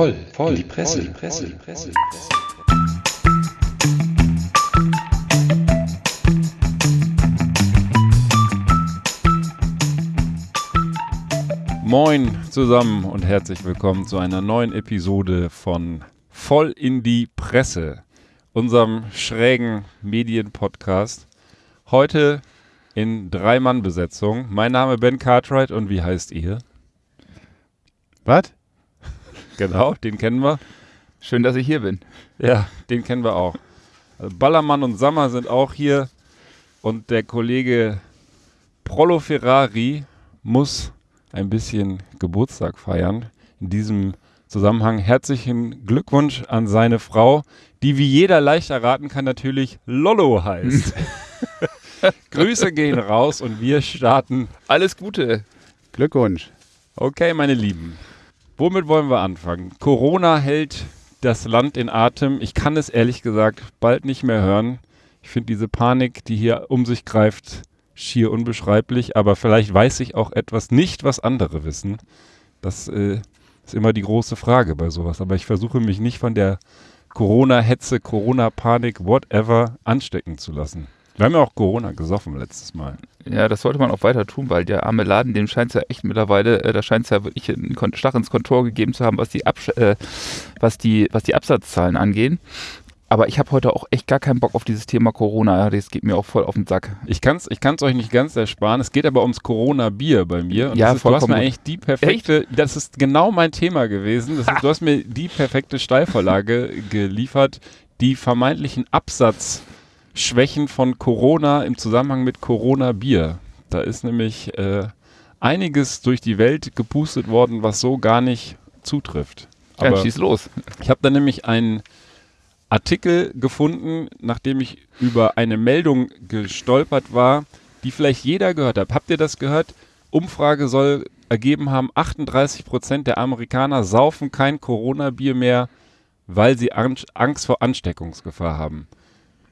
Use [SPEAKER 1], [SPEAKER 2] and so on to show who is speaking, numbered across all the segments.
[SPEAKER 1] voll, voll, die Presse, die Presse, die Presse.
[SPEAKER 2] Moin zusammen und herzlich willkommen zu einer neuen Episode von Voll in die Presse, unserem schrägen Medienpodcast. Heute in Drei-Mann-Besetzung. Mein Name Ben Cartwright und wie heißt ihr?
[SPEAKER 3] Was?
[SPEAKER 2] Genau, den kennen wir.
[SPEAKER 3] Schön, dass ich hier bin.
[SPEAKER 2] Ja, den kennen wir auch. Also Ballermann und Sammer sind auch hier und der Kollege Prollo Ferrari muss ein bisschen Geburtstag feiern. In diesem Zusammenhang herzlichen Glückwunsch an seine Frau, die wie jeder leicht erraten kann natürlich Lollo heißt. Grüße gehen raus und wir starten.
[SPEAKER 3] Alles Gute.
[SPEAKER 4] Glückwunsch.
[SPEAKER 2] Okay, meine Lieben. Womit wollen wir anfangen? Corona hält das Land in Atem. Ich kann es ehrlich gesagt bald nicht mehr hören. Ich finde diese Panik, die hier um sich greift, schier unbeschreiblich. Aber vielleicht weiß ich auch etwas nicht, was andere wissen. Das äh, ist immer die große Frage bei sowas. Aber ich versuche mich nicht von der Corona-Hetze, Corona-Panik, whatever, anstecken zu lassen. Wir haben ja auch Corona gesoffen letztes Mal.
[SPEAKER 3] Ja, das sollte man auch weiter tun, weil der arme Laden, dem scheint es ja echt mittlerweile, äh, da scheint es ja wirklich einen Stach ins Kontor gegeben zu haben, was die, Absch äh, was die, was die Absatzzahlen angehen. Aber ich habe heute auch echt gar keinen Bock auf dieses Thema Corona. Das geht mir auch voll auf den Sack.
[SPEAKER 2] Ich kann es ich kann's euch nicht ganz ersparen. Es geht aber ums Corona-Bier bei mir. Und
[SPEAKER 3] Ja,
[SPEAKER 2] das ist, du hast
[SPEAKER 3] vollkommen
[SPEAKER 2] mir eigentlich die perfekte, das ist genau mein Thema gewesen. Das ist, du hast mir die perfekte Steilvorlage geliefert, die vermeintlichen Absatzschwächen von Corona im Zusammenhang mit Corona-Bier. Da ist nämlich äh, einiges durch die Welt gepustet worden, was so gar nicht zutrifft.
[SPEAKER 3] Ja,
[SPEAKER 2] Aber
[SPEAKER 3] schieß los.
[SPEAKER 2] ich habe da nämlich einen Artikel gefunden, nachdem ich über eine Meldung gestolpert war, die vielleicht jeder gehört hat. Habt ihr das gehört? Umfrage soll ergeben haben, 38 Prozent der Amerikaner saufen kein Corona-Bier mehr, weil sie An Angst vor Ansteckungsgefahr haben.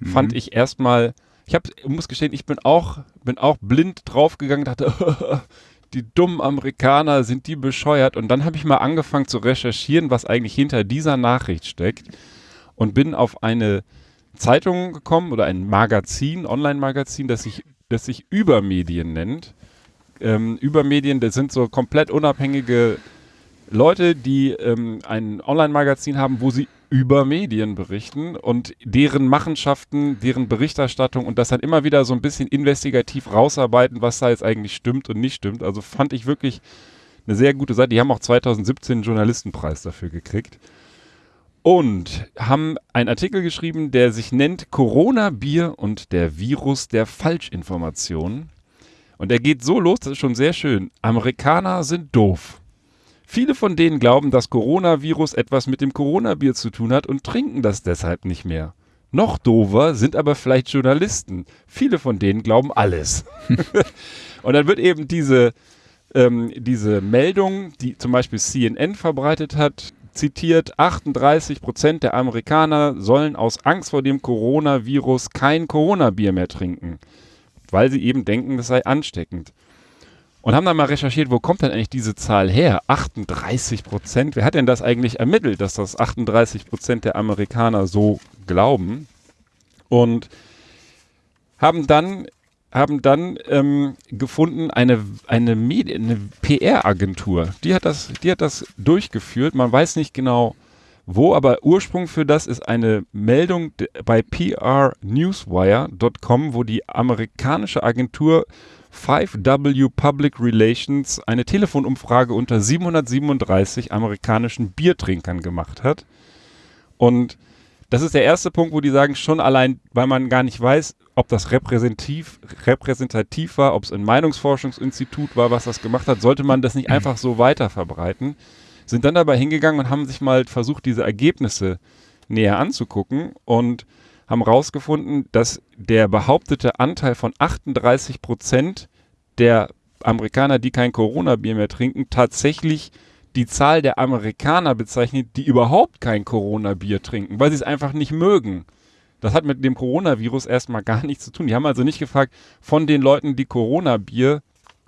[SPEAKER 2] Fand ich erstmal, ich hab, muss gestehen, ich bin auch, bin auch blind draufgegangen, dachte, die dummen Amerikaner, sind die bescheuert? Und dann habe ich mal angefangen zu recherchieren, was eigentlich hinter dieser Nachricht steckt und bin auf eine Zeitung gekommen oder ein Magazin, Online-Magazin, das sich, das sich Übermedien nennt. Ähm, Übermedien, das sind so komplett unabhängige Leute, die ähm, ein Online-Magazin haben, wo sie über Medien berichten und deren Machenschaften, deren Berichterstattung und das dann immer wieder so ein bisschen investigativ rausarbeiten, was da jetzt eigentlich stimmt und nicht stimmt. Also fand ich wirklich eine sehr gute Seite. Die haben auch 2017 einen Journalistenpreis dafür gekriegt und haben einen Artikel geschrieben, der sich nennt Corona-Bier und der Virus der Falschinformationen. Und er geht so los, das ist schon sehr schön. Amerikaner sind doof. Viele von denen glauben, dass Coronavirus etwas mit dem Coronabier zu tun hat und trinken das deshalb nicht mehr. Noch doofer sind aber vielleicht Journalisten. Viele von denen glauben alles. und dann wird eben diese, ähm, diese Meldung, die zum Beispiel CNN verbreitet hat, zitiert, 38 Prozent der Amerikaner sollen aus Angst vor dem Coronavirus kein Corona-Bier mehr trinken, weil sie eben denken, das sei ansteckend. Und haben dann mal recherchiert, wo kommt denn eigentlich diese Zahl her? 38 Prozent. Wer hat denn das eigentlich ermittelt, dass das 38 Prozent der Amerikaner so glauben? Und haben dann, haben dann ähm, gefunden, eine, eine, eine PR-Agentur, die, hat das- die hat das durchgeführt. Man weiß nicht genau wo, aber Ursprung für das ist eine Meldung bei prnewswire.com, wo die amerikanische Agentur 5W Public Relations eine Telefonumfrage unter 737 amerikanischen Biertrinkern gemacht hat. Und das ist der erste Punkt, wo die sagen, schon allein, weil man gar nicht weiß, ob das repräsentativ, repräsentativ war, ob es ein Meinungsforschungsinstitut war, was das gemacht hat, sollte man das nicht einfach so weiter verbreiten. Sind dann dabei hingegangen und haben sich mal versucht, diese Ergebnisse näher anzugucken und haben herausgefunden, dass der behauptete Anteil von 38 Prozent der Amerikaner, die kein Corona-Bier mehr trinken, tatsächlich die Zahl der Amerikaner bezeichnet, die überhaupt kein Corona-Bier trinken, weil sie es einfach nicht mögen. Das hat mit dem Coronavirus erstmal gar nichts zu tun. Die haben also nicht gefragt, von den Leuten, die Corona-Bier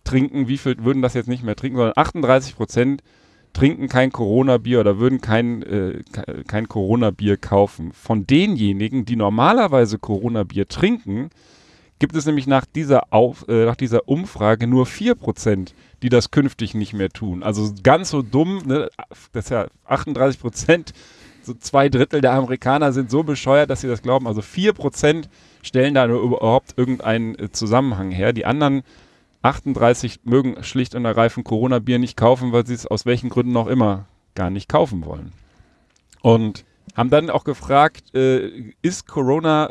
[SPEAKER 2] trinken, wie viel würden das jetzt nicht mehr trinken, sondern 38 Prozent trinken kein Corona-Bier oder würden kein, äh, kein Corona-Bier kaufen. Von denjenigen, die normalerweise Corona-Bier trinken, gibt es nämlich nach dieser, Auf, äh, nach dieser Umfrage nur 4%, die das künftig nicht mehr tun. Also ganz so dumm, ne? das ist ja 38%, so zwei Drittel der Amerikaner sind so bescheuert, dass sie das glauben. Also 4% stellen da überhaupt irgendeinen äh, Zusammenhang her. Die anderen 38 mögen schlicht und ergreifend Corona-Bier nicht kaufen, weil sie es aus welchen Gründen auch immer gar nicht kaufen wollen. Und haben dann auch gefragt, äh, ist Corona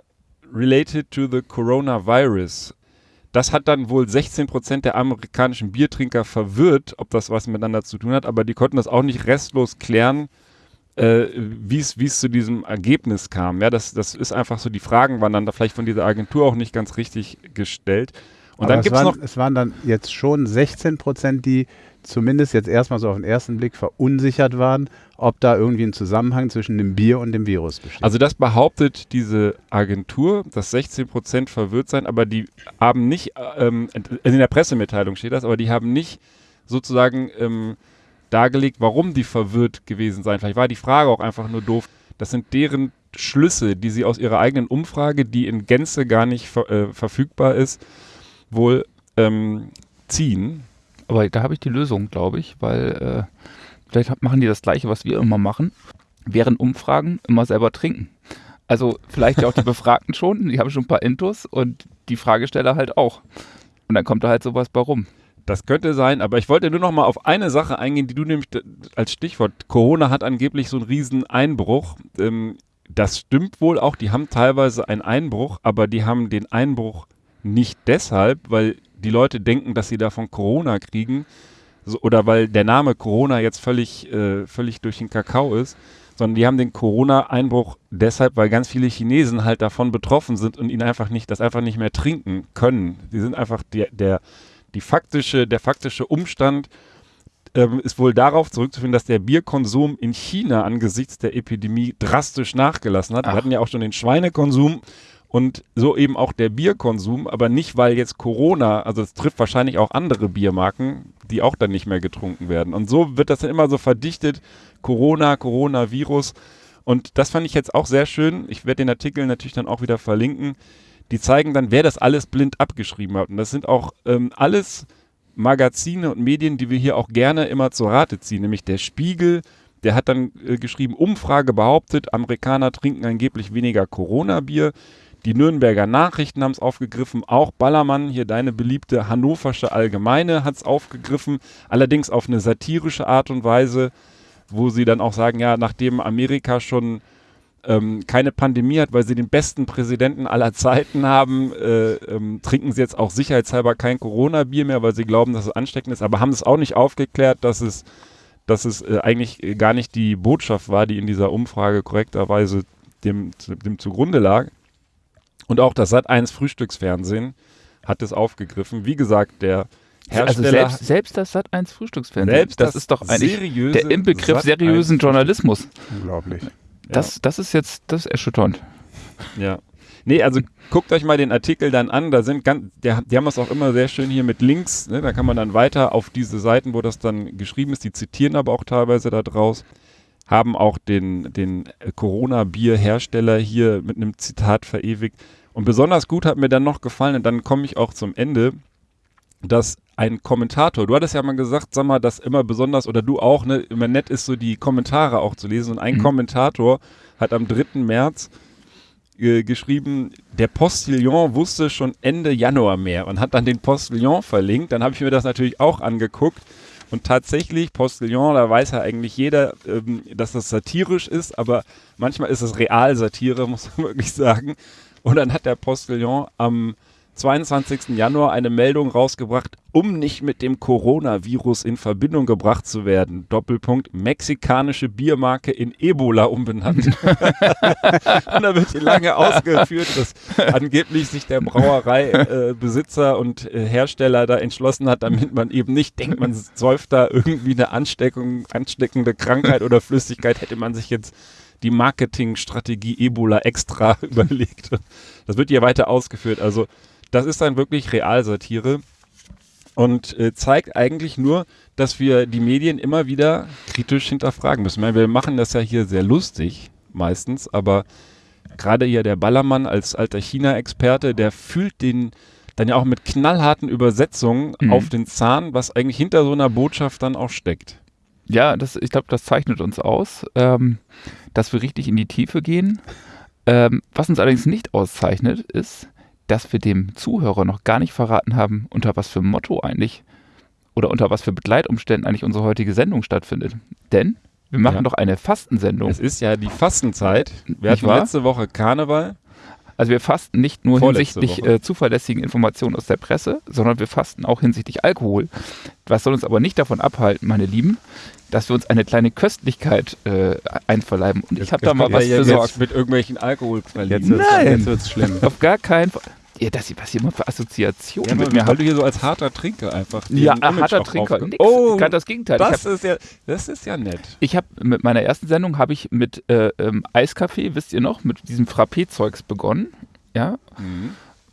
[SPEAKER 2] related to the coronavirus? Das hat dann wohl 16% der amerikanischen Biertrinker verwirrt, ob das was miteinander zu tun hat, aber die konnten das auch nicht restlos klären, äh, wie es zu diesem Ergebnis kam. Ja, das, das ist einfach so, die Fragen waren dann da vielleicht von dieser Agentur auch nicht ganz richtig gestellt.
[SPEAKER 4] Und Aber dann gibt es noch. Es waren dann jetzt schon 16 Prozent, die zumindest jetzt erstmal so auf den ersten Blick verunsichert waren, ob da irgendwie ein Zusammenhang zwischen dem Bier und dem Virus besteht.
[SPEAKER 2] Also das behauptet diese Agentur, dass 16 Prozent verwirrt seien, aber die haben nicht, ähm, in der Pressemitteilung steht das, aber die haben nicht sozusagen ähm, dargelegt, warum die verwirrt gewesen seien. Vielleicht war die Frage auch einfach nur doof. Das sind deren Schlüsse, die sie aus ihrer eigenen Umfrage, die in Gänze gar nicht ver äh, verfügbar ist, wohl ähm, ziehen.
[SPEAKER 3] Aber da habe ich die Lösung, glaube ich, weil äh, vielleicht machen die das Gleiche, was wir immer machen. Während Umfragen immer selber trinken. Also vielleicht ja auch die Befragten schon, die haben schon ein paar Intos und die Fragesteller halt auch. Und dann kommt da halt sowas bei rum.
[SPEAKER 2] Das könnte sein, aber ich wollte nur noch mal auf eine Sache eingehen, die du nämlich als Stichwort, Corona hat angeblich so einen riesen Einbruch. Ähm, das stimmt wohl auch, die haben teilweise einen Einbruch, aber die haben den Einbruch nicht deshalb, weil die Leute denken, dass sie davon Corona kriegen so, oder weil der Name Corona jetzt völlig, äh, völlig durch den Kakao ist, sondern die haben den Corona-Einbruch deshalb, weil ganz viele Chinesen halt davon betroffen sind und ihn einfach nicht, das einfach nicht mehr trinken können. Die sind einfach der, der die faktische, der faktische Umstand ähm, ist wohl darauf zurückzuführen, dass der Bierkonsum in China angesichts der Epidemie drastisch nachgelassen hat. Ach. Wir hatten ja auch schon den Schweinekonsum und so eben auch der Bierkonsum, aber nicht, weil jetzt Corona, also es trifft wahrscheinlich auch andere Biermarken, die auch dann nicht mehr getrunken werden. Und so wird das dann immer so verdichtet, Corona, Coronavirus. Und das fand ich jetzt auch sehr schön. Ich werde den Artikel natürlich dann auch wieder verlinken die zeigen dann, wer das alles blind abgeschrieben hat. Und das sind auch ähm, alles Magazine und Medien, die wir hier auch gerne immer zur Rate ziehen, nämlich der Spiegel, der hat dann äh, geschrieben, Umfrage behauptet, Amerikaner trinken angeblich weniger Corona-Bier. Die Nürnberger Nachrichten haben es aufgegriffen, auch Ballermann, hier deine beliebte Hannoversche Allgemeine hat es aufgegriffen, allerdings auf eine satirische Art und Weise, wo sie dann auch sagen, ja, nachdem Amerika schon ähm, keine Pandemie hat, weil sie den besten Präsidenten aller Zeiten haben, äh, ähm, trinken sie jetzt auch sicherheitshalber kein Corona-Bier mehr, weil sie glauben, dass es ansteckend ist, aber haben es auch nicht aufgeklärt, dass es, dass es äh, eigentlich gar nicht die Botschaft war, die in dieser Umfrage korrekterweise dem, dem zugrunde lag. Und auch das Sat1 Frühstücksfernsehen hat es aufgegriffen. Wie gesagt, der
[SPEAKER 3] also Hersteller. Also selbst, selbst das Sat1 Frühstücksfernsehen. Selbst das, das ist doch eigentlich der Inbegriff seriösen Journalismus.
[SPEAKER 4] Unglaublich.
[SPEAKER 3] Das, ja. das ist jetzt, das ist erschütternd.
[SPEAKER 2] Ja. Nee, also guckt euch mal den Artikel dann an. Da sind ganz, der, die haben das auch immer sehr schön hier mit Links. Ne? Da kann man dann weiter auf diese Seiten, wo das dann geschrieben ist. Die zitieren aber auch teilweise da draus. Haben auch den, den Corona-Bier-Hersteller hier mit einem Zitat verewigt. Und besonders gut hat mir dann noch gefallen, und dann komme ich auch zum Ende, dass ein Kommentator, du hattest ja mal gesagt, sag mal, dass immer besonders, oder du auch, ne, immer nett ist, so die Kommentare auch zu lesen. Und ein mhm. Kommentator hat am 3. März äh, geschrieben, der Postillon wusste schon Ende Januar mehr und hat dann den Postillon verlinkt. Dann habe ich mir das natürlich auch angeguckt. Und tatsächlich, Postillon, da weiß ja eigentlich jeder, ähm, dass das satirisch ist, aber manchmal ist es Realsatire, muss man wirklich sagen. Und dann hat der Postillon am 22. Januar eine Meldung rausgebracht, um nicht mit dem Coronavirus in Verbindung gebracht zu werden. Doppelpunkt, mexikanische Biermarke in Ebola umbenannt. und da wird hier lange ausgeführt, dass angeblich sich der Brauereibesitzer äh, und äh, Hersteller da entschlossen hat, damit man eben nicht denkt, man säuft da irgendwie eine Ansteckung, ansteckende Krankheit oder Flüssigkeit, hätte man sich jetzt die Marketingstrategie Ebola extra überlegt. Das wird hier weiter ausgeführt. Also das ist dann wirklich Realsatire. und äh, zeigt eigentlich nur, dass wir die Medien immer wieder kritisch hinterfragen müssen. Meine, wir machen das ja hier sehr lustig meistens, aber gerade hier der Ballermann als alter China-Experte, der fühlt den dann ja auch mit knallharten Übersetzungen
[SPEAKER 3] Mhm.
[SPEAKER 2] auf den Zahn, was eigentlich hinter so einer Botschaft dann auch steckt.
[SPEAKER 3] Ja, das, ich glaube, das zeichnet uns aus, ähm, dass wir richtig in die Tiefe gehen. Ähm, was uns allerdings nicht auszeichnet, ist, dass wir dem Zuhörer noch gar nicht verraten haben, unter was für Motto eigentlich oder unter was für Begleitumständen eigentlich unsere heutige Sendung stattfindet. Denn wir machen
[SPEAKER 2] Ja.
[SPEAKER 3] doch eine Fastensendung.
[SPEAKER 2] Es ist ja die Fastenzeit. Wir
[SPEAKER 3] Nicht
[SPEAKER 2] hatten
[SPEAKER 3] wahr?
[SPEAKER 2] letzte Woche Karneval.
[SPEAKER 3] Also wir fasten nicht nur
[SPEAKER 2] Vorletzte
[SPEAKER 3] hinsichtlich äh, zuverlässigen Informationen aus der Presse, sondern wir fasten auch hinsichtlich Alkohol. Was soll uns aber nicht davon abhalten, meine Lieben, dass wir uns eine kleine Köstlichkeit äh, einverleiben. Und ich
[SPEAKER 4] Jetzt-
[SPEAKER 3] habe da
[SPEAKER 4] jetzt
[SPEAKER 3] mal was
[SPEAKER 4] ja jetzt-
[SPEAKER 3] besorgt.
[SPEAKER 2] mit irgendwelchen
[SPEAKER 4] Jetzt
[SPEAKER 2] Alkoholpralinen.
[SPEAKER 4] wird's,
[SPEAKER 3] Nein.
[SPEAKER 4] jetzt wird's schlimm.
[SPEAKER 3] Auf gar keinen Fall. Ja, das, was ihr immer für Assoziationen
[SPEAKER 2] Ja,
[SPEAKER 3] mit mir habt.
[SPEAKER 2] du hier so als harter Trinker einfach.
[SPEAKER 3] Ja,
[SPEAKER 2] Image
[SPEAKER 3] harter Trinker. Nix.
[SPEAKER 2] Oh,
[SPEAKER 3] Ganz das Gegenteil.
[SPEAKER 2] Das
[SPEAKER 3] hab-
[SPEAKER 2] ist ja, das ist ja nett.
[SPEAKER 3] Ich habe mit meiner ersten Sendung habe ich mit äh, ähm, Eiskaffee, wisst ihr noch, mit diesem Frappé-Zeugs begonnen. Ja.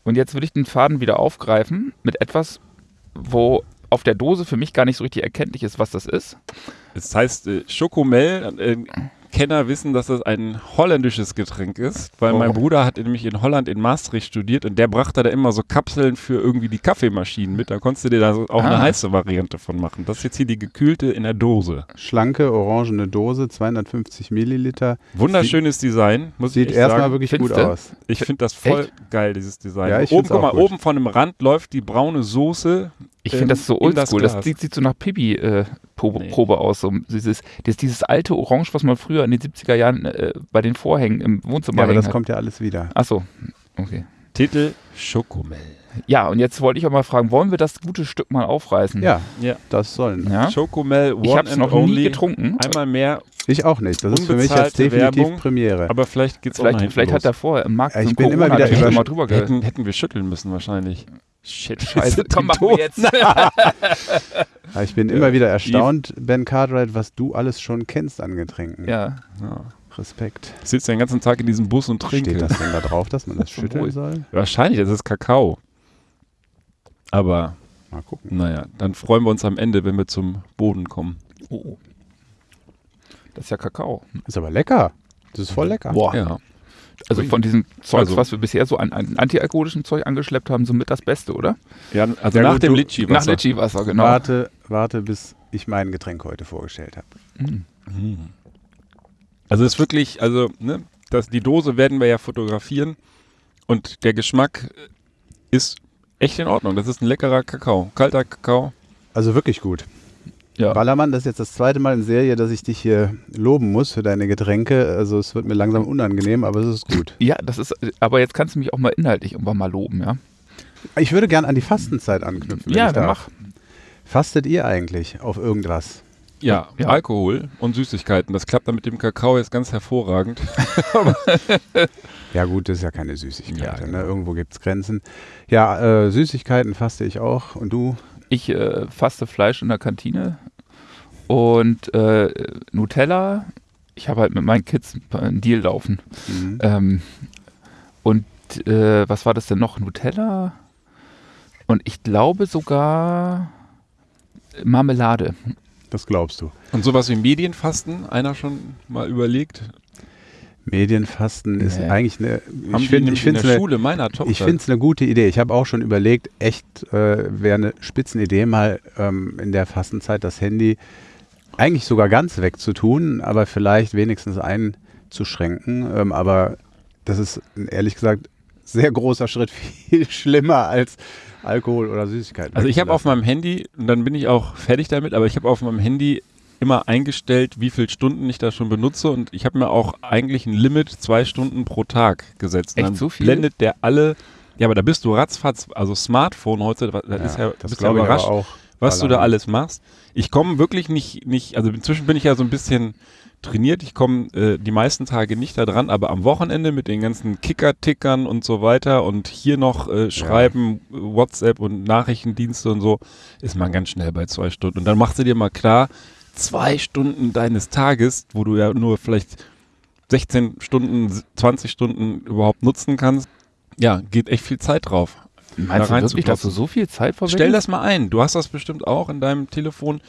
[SPEAKER 3] Und jetzt will ich den Faden wieder aufgreifen mit etwas, wo auf der Dose für mich gar nicht so richtig erkenntlich ist, was das ist.
[SPEAKER 2] Das heißt, äh, Schokomel, äh, Kenner wissen, dass das ein holländisches Getränk ist, weil
[SPEAKER 3] Oh.
[SPEAKER 2] mein Bruder hat nämlich in Holland in Maastricht studiert und der brachte da immer so Kapseln für irgendwie die Kaffeemaschinen mit. Da konntest du dir da auch eine
[SPEAKER 3] Ah.
[SPEAKER 2] heiße Variante von machen. Das ist jetzt hier die gekühlte in der Dose.
[SPEAKER 4] Schlanke, orangene Dose, 250 Milliliter.
[SPEAKER 2] Wunderschönes Design, muss
[SPEAKER 4] Sieht erstmal wirklich
[SPEAKER 3] Findest
[SPEAKER 4] gut
[SPEAKER 3] du?
[SPEAKER 4] aus.
[SPEAKER 2] Ich finde das voll
[SPEAKER 3] Echt?
[SPEAKER 2] geil, dieses Design.
[SPEAKER 4] Ja, ich
[SPEAKER 2] oben, guck mal, oben von dem Rand läuft die braune Soße.
[SPEAKER 3] Ich
[SPEAKER 2] ähm,
[SPEAKER 3] finde das so
[SPEAKER 2] in das
[SPEAKER 3] oldschool. Das,
[SPEAKER 2] Glas.
[SPEAKER 3] sieht, sieht so nach Pibi-Probe
[SPEAKER 2] Nee.
[SPEAKER 3] Probe aus. So dieses, das, dieses alte Orange, was man früher in den 70er Jahren äh, bei den Vorhängen im Wohnzimmer
[SPEAKER 4] Ja, aber das
[SPEAKER 3] hat.
[SPEAKER 4] kommt ja alles wieder.
[SPEAKER 3] Achso, okay.
[SPEAKER 2] Titel Schokomel.
[SPEAKER 3] Ja, und jetzt wollte ich auch mal fragen, wollen wir das gute Stück mal aufreißen?
[SPEAKER 4] Ja,
[SPEAKER 2] Ja.
[SPEAKER 4] das sollen.
[SPEAKER 3] ja?
[SPEAKER 2] Schokomel One
[SPEAKER 3] Ich habe es noch
[SPEAKER 2] Only.
[SPEAKER 3] nie getrunken.
[SPEAKER 2] Einmal mehr,
[SPEAKER 4] Ich auch nicht. Das ist für mich jetzt definitiv
[SPEAKER 2] Werbung.
[SPEAKER 4] Premiere.
[SPEAKER 2] aber vielleicht geht's auch
[SPEAKER 3] Vielleicht,
[SPEAKER 2] hinten
[SPEAKER 3] vielleicht
[SPEAKER 2] los.
[SPEAKER 3] hat er vorher im Markt
[SPEAKER 4] Ja, ich
[SPEAKER 3] so
[SPEAKER 4] bin immer wieder
[SPEAKER 3] ge
[SPEAKER 2] hätten, hätten wir schütteln müssen wahrscheinlich. Shit,
[SPEAKER 3] Scheiße, komm, machen wir jetzt.
[SPEAKER 4] Ja, ich bin immer wieder erstaunt, Ben Cartwright, was du alles schon kennst an Getränken.
[SPEAKER 3] ja.
[SPEAKER 2] Ja.
[SPEAKER 4] Respekt.
[SPEAKER 2] Ich sitze den ganzen Tag in diesem Bus und trinke.
[SPEAKER 4] Steht das denn da drauf, dass man das schütteln soll?
[SPEAKER 2] Wahrscheinlich, das ist Kakao. Aber
[SPEAKER 4] Mal gucken.
[SPEAKER 2] naja, dann freuen wir uns am Ende, wenn wir zum Boden kommen.
[SPEAKER 3] Oh. Das ist ja Kakao.
[SPEAKER 4] Ist aber lecker. Das ist voll lecker.
[SPEAKER 3] Boah.
[SPEAKER 2] Ja.
[SPEAKER 3] Also von diesem Zeug,
[SPEAKER 2] Also-
[SPEAKER 3] was wir bisher so an, an antialkoholischem Zeug angeschleppt haben, somit das Beste, oder?
[SPEAKER 2] ja also
[SPEAKER 4] Ja,
[SPEAKER 2] nach
[SPEAKER 4] gut,
[SPEAKER 2] dem Litschi.
[SPEAKER 3] Nach Litchi-Wasser, genau.
[SPEAKER 4] Warte, warte, bis ich mein Getränk heute vorgestellt habe.
[SPEAKER 3] Mhm.
[SPEAKER 2] Also es ist wirklich, also ne, das, die Dose werden wir ja fotografieren und der Geschmack ist echt in Ordnung. Das ist ein leckerer Kakao, kalter Kakao.
[SPEAKER 4] Also wirklich gut.
[SPEAKER 3] Ja.
[SPEAKER 4] Ballermann, das ist jetzt das zweite Mal in Serie, dass ich dich hier loben muss für deine Getränke. Also es wird mir langsam unangenehm, aber es ist gut.
[SPEAKER 3] Ja, das ist, aber jetzt kannst du mich auch mal inhaltlich irgendwann mal loben, ja?
[SPEAKER 4] Ich würde gern an die Fastenzeit anknüpfen. wenn
[SPEAKER 3] Ja,
[SPEAKER 4] darf. Fastet ihr eigentlich auf irgendwas?
[SPEAKER 2] Ja,
[SPEAKER 3] Ja.
[SPEAKER 2] Alkohol und Süßigkeiten. Das klappt dann mit dem Kakao jetzt ganz hervorragend.
[SPEAKER 4] Ja gut, das ist ja keine Süßigkeit.
[SPEAKER 2] Ja,
[SPEAKER 4] ne?
[SPEAKER 2] genau.
[SPEAKER 4] Irgendwo gibt es Grenzen. Ja, äh, Süßigkeiten faste ich auch. Und du?
[SPEAKER 3] Ich äh, faste Fleisch in der Kantine und äh, Nutella. Ich habe halt mit meinen Kids einen Deal laufen.
[SPEAKER 4] Mhm.
[SPEAKER 3] Ähm, und äh, was war das denn noch? Nutella? Und ich glaube sogar Marmelade.
[SPEAKER 4] Das glaubst du.
[SPEAKER 2] Und sowas wie Medienfasten, einer schon mal überlegt?
[SPEAKER 4] Medienfasten ist
[SPEAKER 3] Nee.
[SPEAKER 4] eigentlich eine.
[SPEAKER 2] Haben
[SPEAKER 4] Ich finde ich
[SPEAKER 2] in
[SPEAKER 4] finde
[SPEAKER 2] der
[SPEAKER 4] eine,
[SPEAKER 2] Schule meiner Tochter.
[SPEAKER 4] ich find's eine gute Idee. Ich habe auch schon überlegt, echt äh, wäre eine Spitzenidee, mal ähm, in der Fastenzeit das Handy eigentlich sogar ganz wegzutun, aber vielleicht wenigstens einzuschränken. Ähm, aber das ist ehrlich gesagt sehr großer Schritt, viel schlimmer als Alkohol oder Süßigkeiten.
[SPEAKER 2] Also ich habe auf meinem Handy, und dann bin ich auch fertig damit, aber ich habe auf meinem Handy immer eingestellt, wie viele Stunden ich da schon benutze und ich habe mir auch eigentlich ein Limit zwei Stunden pro Tag gesetzt.
[SPEAKER 3] Echt
[SPEAKER 2] dann
[SPEAKER 3] so viel?
[SPEAKER 2] blendet der alle, ja, aber da bist du ratzfatz, also Smartphone heute, das ist ja,
[SPEAKER 4] das
[SPEAKER 2] bist ja
[SPEAKER 4] glaube ich aber
[SPEAKER 2] überrascht,
[SPEAKER 4] auch.
[SPEAKER 2] was du da alles machst. Ich komme wirklich nicht, nicht, also inzwischen bin ich ja so ein bisschen trainiert. Ich komme äh, die meisten Tage nicht da dran, aber am Wochenende mit den ganzen Kicker-Tickern und so weiter und hier noch äh, schreiben, WhatsApp und Nachrichtendienste und so, ist man ganz schnell bei zwei Stunden. Und dann machst du dir mal klar, zwei Stunden deines Tages, wo du ja nur vielleicht 16 Stunden, 20 Stunden überhaupt nutzen kannst, ja, geht echt viel Zeit drauf.
[SPEAKER 3] Meinst
[SPEAKER 2] da
[SPEAKER 3] du wirklich, dass du so viel Zeit verwendest?
[SPEAKER 2] Stell das mal ein. Du hast das bestimmt auch in deinem Telefon.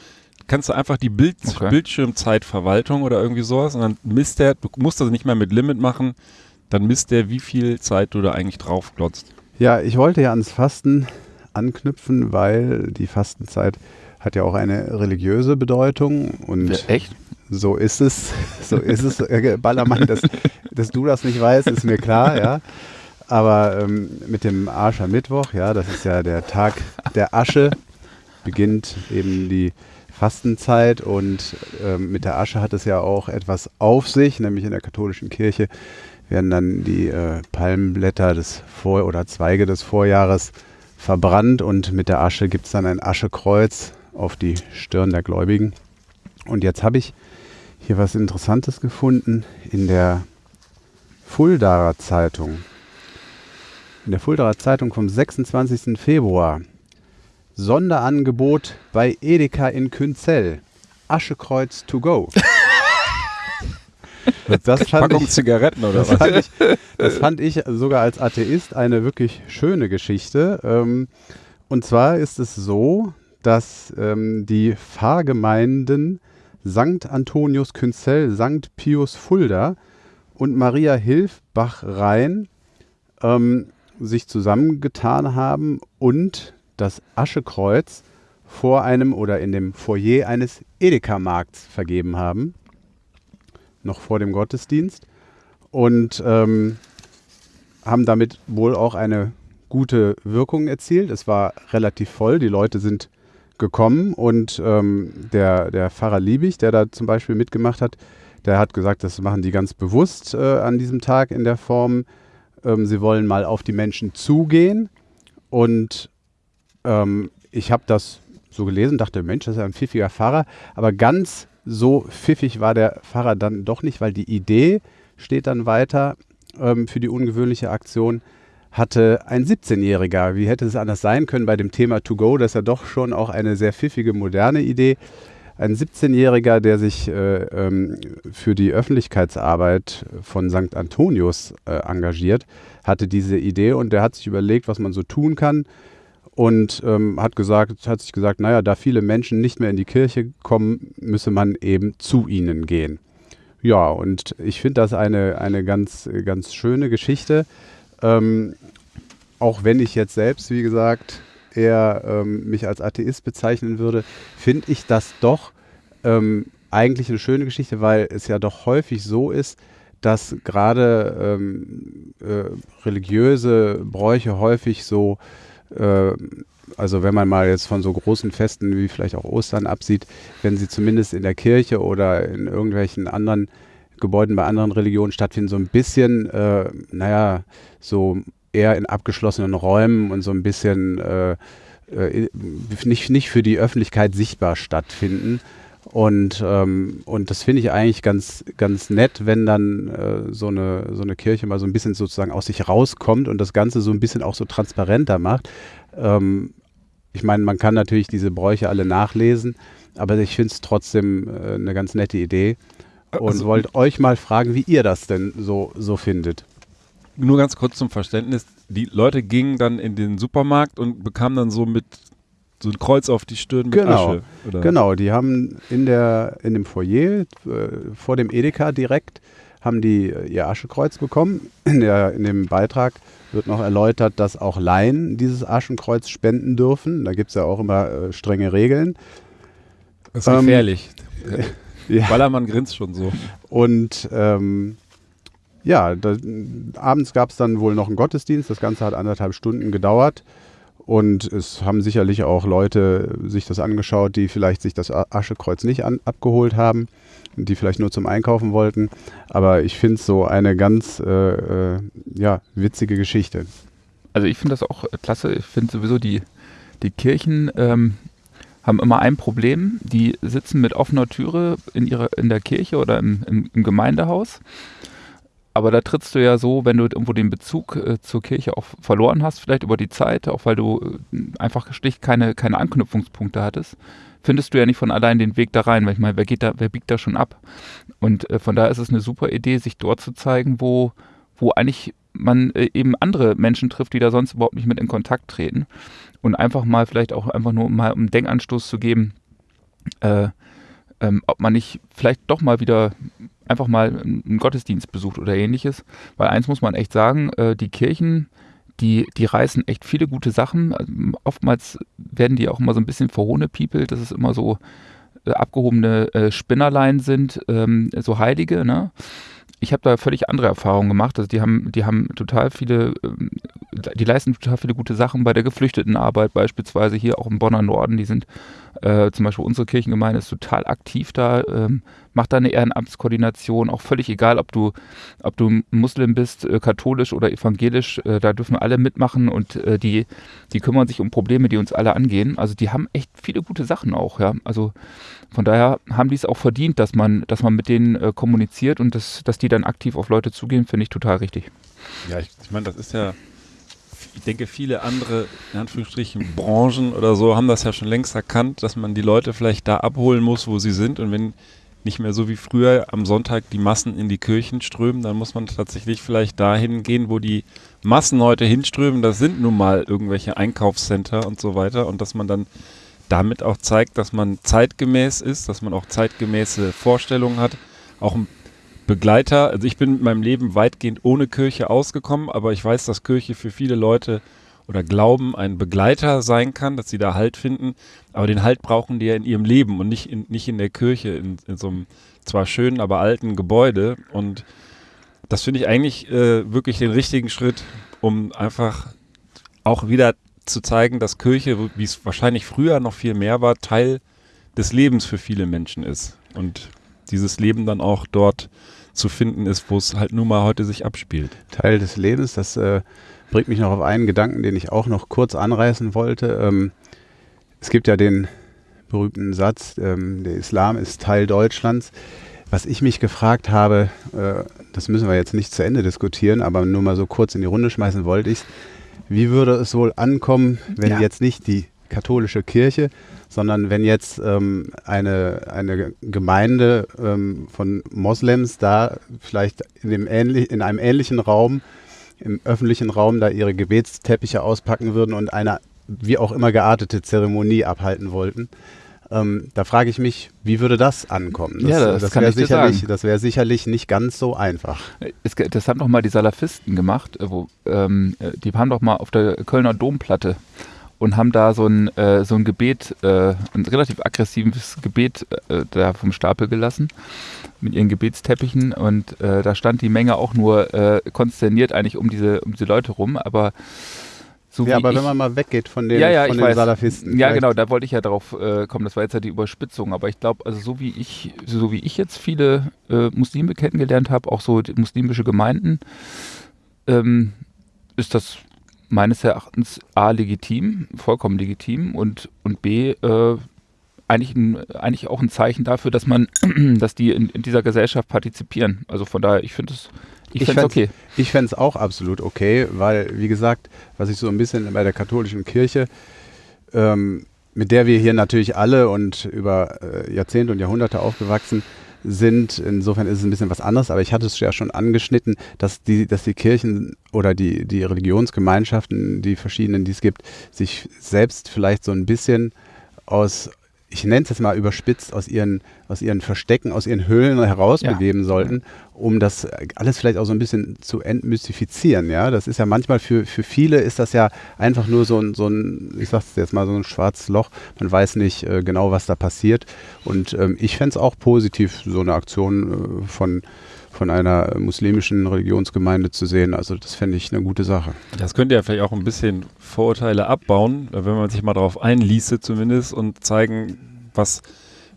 [SPEAKER 2] Kannst du einfach die Bild
[SPEAKER 3] Okay.
[SPEAKER 2] Bildschirmzeitverwaltung oder irgendwie sowas und dann misst der, du musst das nicht mehr mit Limit machen, dann misst der, wie viel Zeit du da eigentlich drauf glotzt.
[SPEAKER 4] Ja, ich wollte ja ans Fasten anknüpfen, weil die Fastenzeit hat ja auch eine religiöse Bedeutung und
[SPEAKER 3] Ja, echt?
[SPEAKER 4] so ist es. So ist es. Äh, Ballermann, dass, dass du das nicht weißt, ist mir klar, ja. Aber ähm, mit dem Aschermittwoch, ja, das ist ja der Tag der Asche, beginnt eben die Fastenzeit und ähm, mit der Asche hat es ja auch etwas auf sich, nämlich in der katholischen Kirche werden dann die äh, Palmblätter des Vor- oder Zweige des Vorjahres verbrannt und mit der Asche gibt es dann ein Aschekreuz auf die Stirn der Gläubigen. Und jetzt habe ich hier was Interessantes gefunden in der Fuldaer Zeitung. In der Fuldaer Zeitung vom 26. Februar. Sonderangebot bei Edeka in Künzell. Aschekreuz to go. Das fand
[SPEAKER 2] Packung
[SPEAKER 4] ich,
[SPEAKER 2] Zigaretten oder
[SPEAKER 4] das
[SPEAKER 2] was?
[SPEAKER 4] fand, ich, das fand ich sogar als Atheist eine wirklich schöne Geschichte. Ähm, und zwar ist es so, dass ähm, die Pfarrgemeinden St. Antonius Künzell, St. Pius Fulda und Maria Hilfbach-Rhein ähm, sich zusammengetan haben und das Aschekreuz vor einem oder in dem Foyer eines Edeka-Markts vergeben haben. Noch vor dem Gottesdienst. Und ähm, haben damit wohl auch eine gute Wirkung erzielt. Es war relativ voll, die Leute sind gekommen und ähm, der, der Pfarrer Liebig, der da zum Beispiel mitgemacht hat, der hat gesagt, das machen die ganz bewusst äh, an diesem Tag in der Form. Ähm, sie wollen mal auf die Menschen zugehen und ähm, ich habe das so gelesen, dachte, Mensch, das ist ein pfiffiger Pfarrer, aber ganz so pfiffig war der Pfarrer dann doch nicht, weil die Idee steht dann weiter ähm, für die ungewöhnliche Aktion, hatte ein 17-Jähriger. Wie hätte es anders sein können bei dem Thema To Go? Das ist ja doch schon auch eine sehr pfiffige, moderne Idee. Ein 17-Jähriger, der sich äh, ähm, für die Öffentlichkeitsarbeit von St. Antonius äh, engagiert, hatte diese Idee und der hat sich überlegt, was man so tun kann und ähm, hat gesagt, hat sich gesagt, naja, da viele Menschen nicht mehr in die Kirche kommen, müsse man eben zu ihnen gehen. Ja, und ich finde das eine, eine ganz, ganz schöne Geschichte. Ähm, auch wenn ich jetzt selbst, wie gesagt, eher ähm, mich als Atheist bezeichnen würde, finde ich das doch ähm, eigentlich eine schöne Geschichte, weil es ja doch häufig so ist, dass gerade ähm, äh, religiöse Bräuche häufig so, äh, also wenn man mal jetzt von so großen Festen wie vielleicht auch Ostern absieht, wenn sie zumindest in der Kirche oder in irgendwelchen anderen Gebäuden bei anderen Religionen stattfinden, so ein bisschen, äh, naja, so eher in abgeschlossenen Räumen und so ein bisschen äh, äh, nicht, nicht für die Öffentlichkeit sichtbar stattfinden. Und, ähm, und das finde ich eigentlich ganz, ganz nett, wenn dann äh, so, eine, so eine Kirche mal so ein bisschen sozusagen aus sich rauskommt und das Ganze so ein bisschen auch so transparenter macht. Ähm, ich meine, man kann natürlich diese Bräuche alle nachlesen, aber ich finde es trotzdem äh, eine ganz nette Idee und
[SPEAKER 2] Also-
[SPEAKER 4] wollte euch mal fragen, wie ihr das denn so, so findet.
[SPEAKER 2] Nur ganz kurz zum Verständnis. Die Leute gingen dann in den Supermarkt und bekamen dann so mit so ein Kreuz auf die Stirn mit
[SPEAKER 4] Genau,
[SPEAKER 2] Asche. Oder?
[SPEAKER 4] Genau, die haben in, der, in dem Foyer äh, vor dem Edeka direkt haben die äh, ihr Aschekreuz bekommen. In, der, in dem Beitrag wird noch erläutert, dass auch Laien dieses Aschenkreuz spenden dürfen. Da gibt es ja auch immer äh, strenge Regeln.
[SPEAKER 2] Das ist gefährlich.
[SPEAKER 4] Ja.
[SPEAKER 2] Ballermann grinst schon so.
[SPEAKER 4] Und ähm, ja, da, abends gab es dann wohl noch einen Gottesdienst. Das Ganze hat anderthalb Stunden gedauert. Und es haben sicherlich auch Leute sich das angeschaut, die vielleicht sich das Aschekreuz nicht an, abgeholt haben, die vielleicht nur zum Einkaufen wollten. Aber ich finde es so eine ganz äh, äh, ja, witzige Geschichte.
[SPEAKER 3] Also ich finde das auch klasse. Ich finde sowieso die, die Kirchen ähm, haben immer ein Problem. Die sitzen mit offener Türe in, ihrer, in der Kirche oder im, im, im Gemeindehaus. Aber da trittst du ja so, wenn du irgendwo den Bezug äh, zur Kirche auch verloren hast, vielleicht über die Zeit, auch weil du äh, einfach schlicht keine, keine Anknüpfungspunkte hattest, findest du ja nicht von allein den Weg da rein, weil ich meine, wer geht da, wer biegt da schon ab? Und äh, von daher ist es eine super Idee, sich dort zu zeigen, wo, wo eigentlich man äh, eben andere Menschen trifft, die da sonst überhaupt nicht mit in Kontakt treten. Und einfach mal vielleicht auch einfach nur mal um einen Denkanstoß zu geben, äh, ähm, ob man nicht vielleicht doch mal wieder einfach mal einen Gottesdienst besucht oder ähnliches. Weil eins muss man echt sagen, äh, die Kirchen, die, die reißen echt viele gute Sachen. Also, oftmals werden die auch immer so ein bisschen verhohnepiepelt. Das ist immer so äh, abgehobene äh, Spinnerlein sind, ähm, so Heilige, ne? Ich habe da völlig andere Erfahrungen gemacht. Also die haben, die haben total viele, ähm, die leisten total viele gute Sachen bei der Geflüchtetenarbeit, beispielsweise hier auch im Bonner Norden. Die sind äh, zum Beispiel unsere Kirchengemeinde ist total aktiv da, ähm, macht da eine Ehrenamtskoordination, auch völlig egal, ob du, ob du Muslim bist, äh, katholisch oder evangelisch, äh, da dürfen alle mitmachen und äh, die, die kümmern sich um Probleme, die uns alle angehen. Also die haben echt viele gute Sachen auch, ja. Also von daher haben die es auch verdient, dass man, dass man mit denen äh, kommuniziert und das, dass die dann aktiv auf Leute zugehen, finde ich total richtig.
[SPEAKER 2] Ja, ich, ich meine, das ist ja, ich denke, viele andere, in Anführungsstrichen, Branchen oder so haben das ja schon längst erkannt, dass man die Leute vielleicht da abholen muss, wo sie sind und wenn nicht mehr so wie früher am Sonntag die Massen in die Kirchen strömen, dann muss man tatsächlich vielleicht dahin gehen, wo die Massen heute hinströmen. Das sind nun mal irgendwelche Einkaufscenter und so weiter und dass man dann damit auch zeigt, dass man zeitgemäß ist, dass man auch zeitgemäße Vorstellungen hat, auch ein Begleiter. Also ich bin mit meinem Leben weitgehend ohne Kirche ausgekommen, aber ich weiß, dass Kirche für viele Leute oder Glauben ein Begleiter sein kann, dass sie da Halt finden. Aber den Halt brauchen die ja in ihrem Leben und nicht in, nicht in der Kirche, in, in so einem zwar schönen, aber alten Gebäude. Und das finde ich eigentlich äh, wirklich den richtigen Schritt, um einfach auch wieder zu zeigen, dass Kirche, wie es wahrscheinlich früher noch viel mehr war, Teil des Lebens für viele Menschen ist. Und dieses Leben dann auch dort zu finden ist, wo es halt nun mal heute sich abspielt.
[SPEAKER 4] Teil des Lebens, das äh, bringt mich noch auf einen Gedanken, den ich auch noch kurz anreißen wollte. Ähm, es gibt ja den berühmten Satz, ähm, der Islam ist Teil Deutschlands. Was ich mich gefragt habe, äh, das müssen wir jetzt nicht zu Ende diskutieren, aber nur mal so kurz in die Runde schmeißen wollte ich, wie würde es wohl ankommen, wenn ja. jetzt nicht die katholische Kirche, sondern wenn jetzt ähm, eine, eine Gemeinde ähm, von Moslems da vielleicht in, dem ähnlich, in einem ähnlichen Raum, im öffentlichen Raum, da ihre Gebetsteppiche auspacken würden und eine wie auch immer geartete Zeremonie abhalten wollten. Ähm, da frage ich mich, wie würde das ankommen?
[SPEAKER 3] Das, ja, das, das wäre sicherlich,
[SPEAKER 4] wär sicherlich nicht ganz so einfach.
[SPEAKER 3] Es, das haben doch mal die Salafisten gemacht. Äh, wo, ähm, äh, die waren doch mal auf der Kölner Domplatte und haben da so ein, äh, so ein Gebet, äh, ein relativ aggressives Gebet äh, da vom Stapel gelassen mit ihren Gebetsteppichen und äh, da stand die Menge auch nur konsterniert eigentlich um diese, um diese Leute rum, aber
[SPEAKER 4] so ja, aber wenn man mal weggeht von den,
[SPEAKER 3] ja, ja,
[SPEAKER 4] von
[SPEAKER 3] den
[SPEAKER 4] Salafisten.
[SPEAKER 3] Ja, genau, da wollte ich ja darauf äh, kommen. Das war jetzt ja die Überspitzung. Aber ich glaube, also so wie ich, so wie ich jetzt viele äh, Muslime kennengelernt habe, auch so muslimische Gemeinden, ähm, ist das meines Erachtens A legitim, vollkommen legitim und, und B äh, eigentlich, ein, eigentlich auch ein Zeichen dafür, dass man, dass die in, in dieser Gesellschaft partizipieren. Also von daher, ich finde es
[SPEAKER 4] ich, ich fände es okay. Ich fände es auch absolut okay, weil, wie gesagt, was ich so ein bisschen bei der katholischen Kirche, ähm, mit der wir hier natürlich alle und über äh, Jahrzehnte und Jahrhunderte aufgewachsen sind, insofern ist es ein bisschen was anderes, aber ich hatte es ja schon angeschnitten, dass die, dass die Kirchen oder die, die Religionsgemeinschaften, die verschiedenen, die es gibt, sich selbst vielleicht so ein bisschen aus, ich nenne es jetzt mal überspitzt, aus ihren, aus ihren Verstecken, aus ihren Höhlen herausbegeben ja. sollten, um das alles vielleicht auch so ein bisschen zu entmystifizieren. Ja, das ist ja manchmal für, für viele ist das ja einfach nur so ein, so ein, ich sag's jetzt mal, so ein schwarzes Loch. Man weiß nicht äh, genau, was da passiert. Und ähm, ich fände es auch positiv, so eine Aktion äh, von von einer muslimischen Religionsgemeinde zu sehen. Also das fände ich eine gute Sache.
[SPEAKER 2] Das könnte ja vielleicht auch ein bisschen Vorurteile abbauen, wenn man sich mal darauf einließe zumindest und zeigen, was,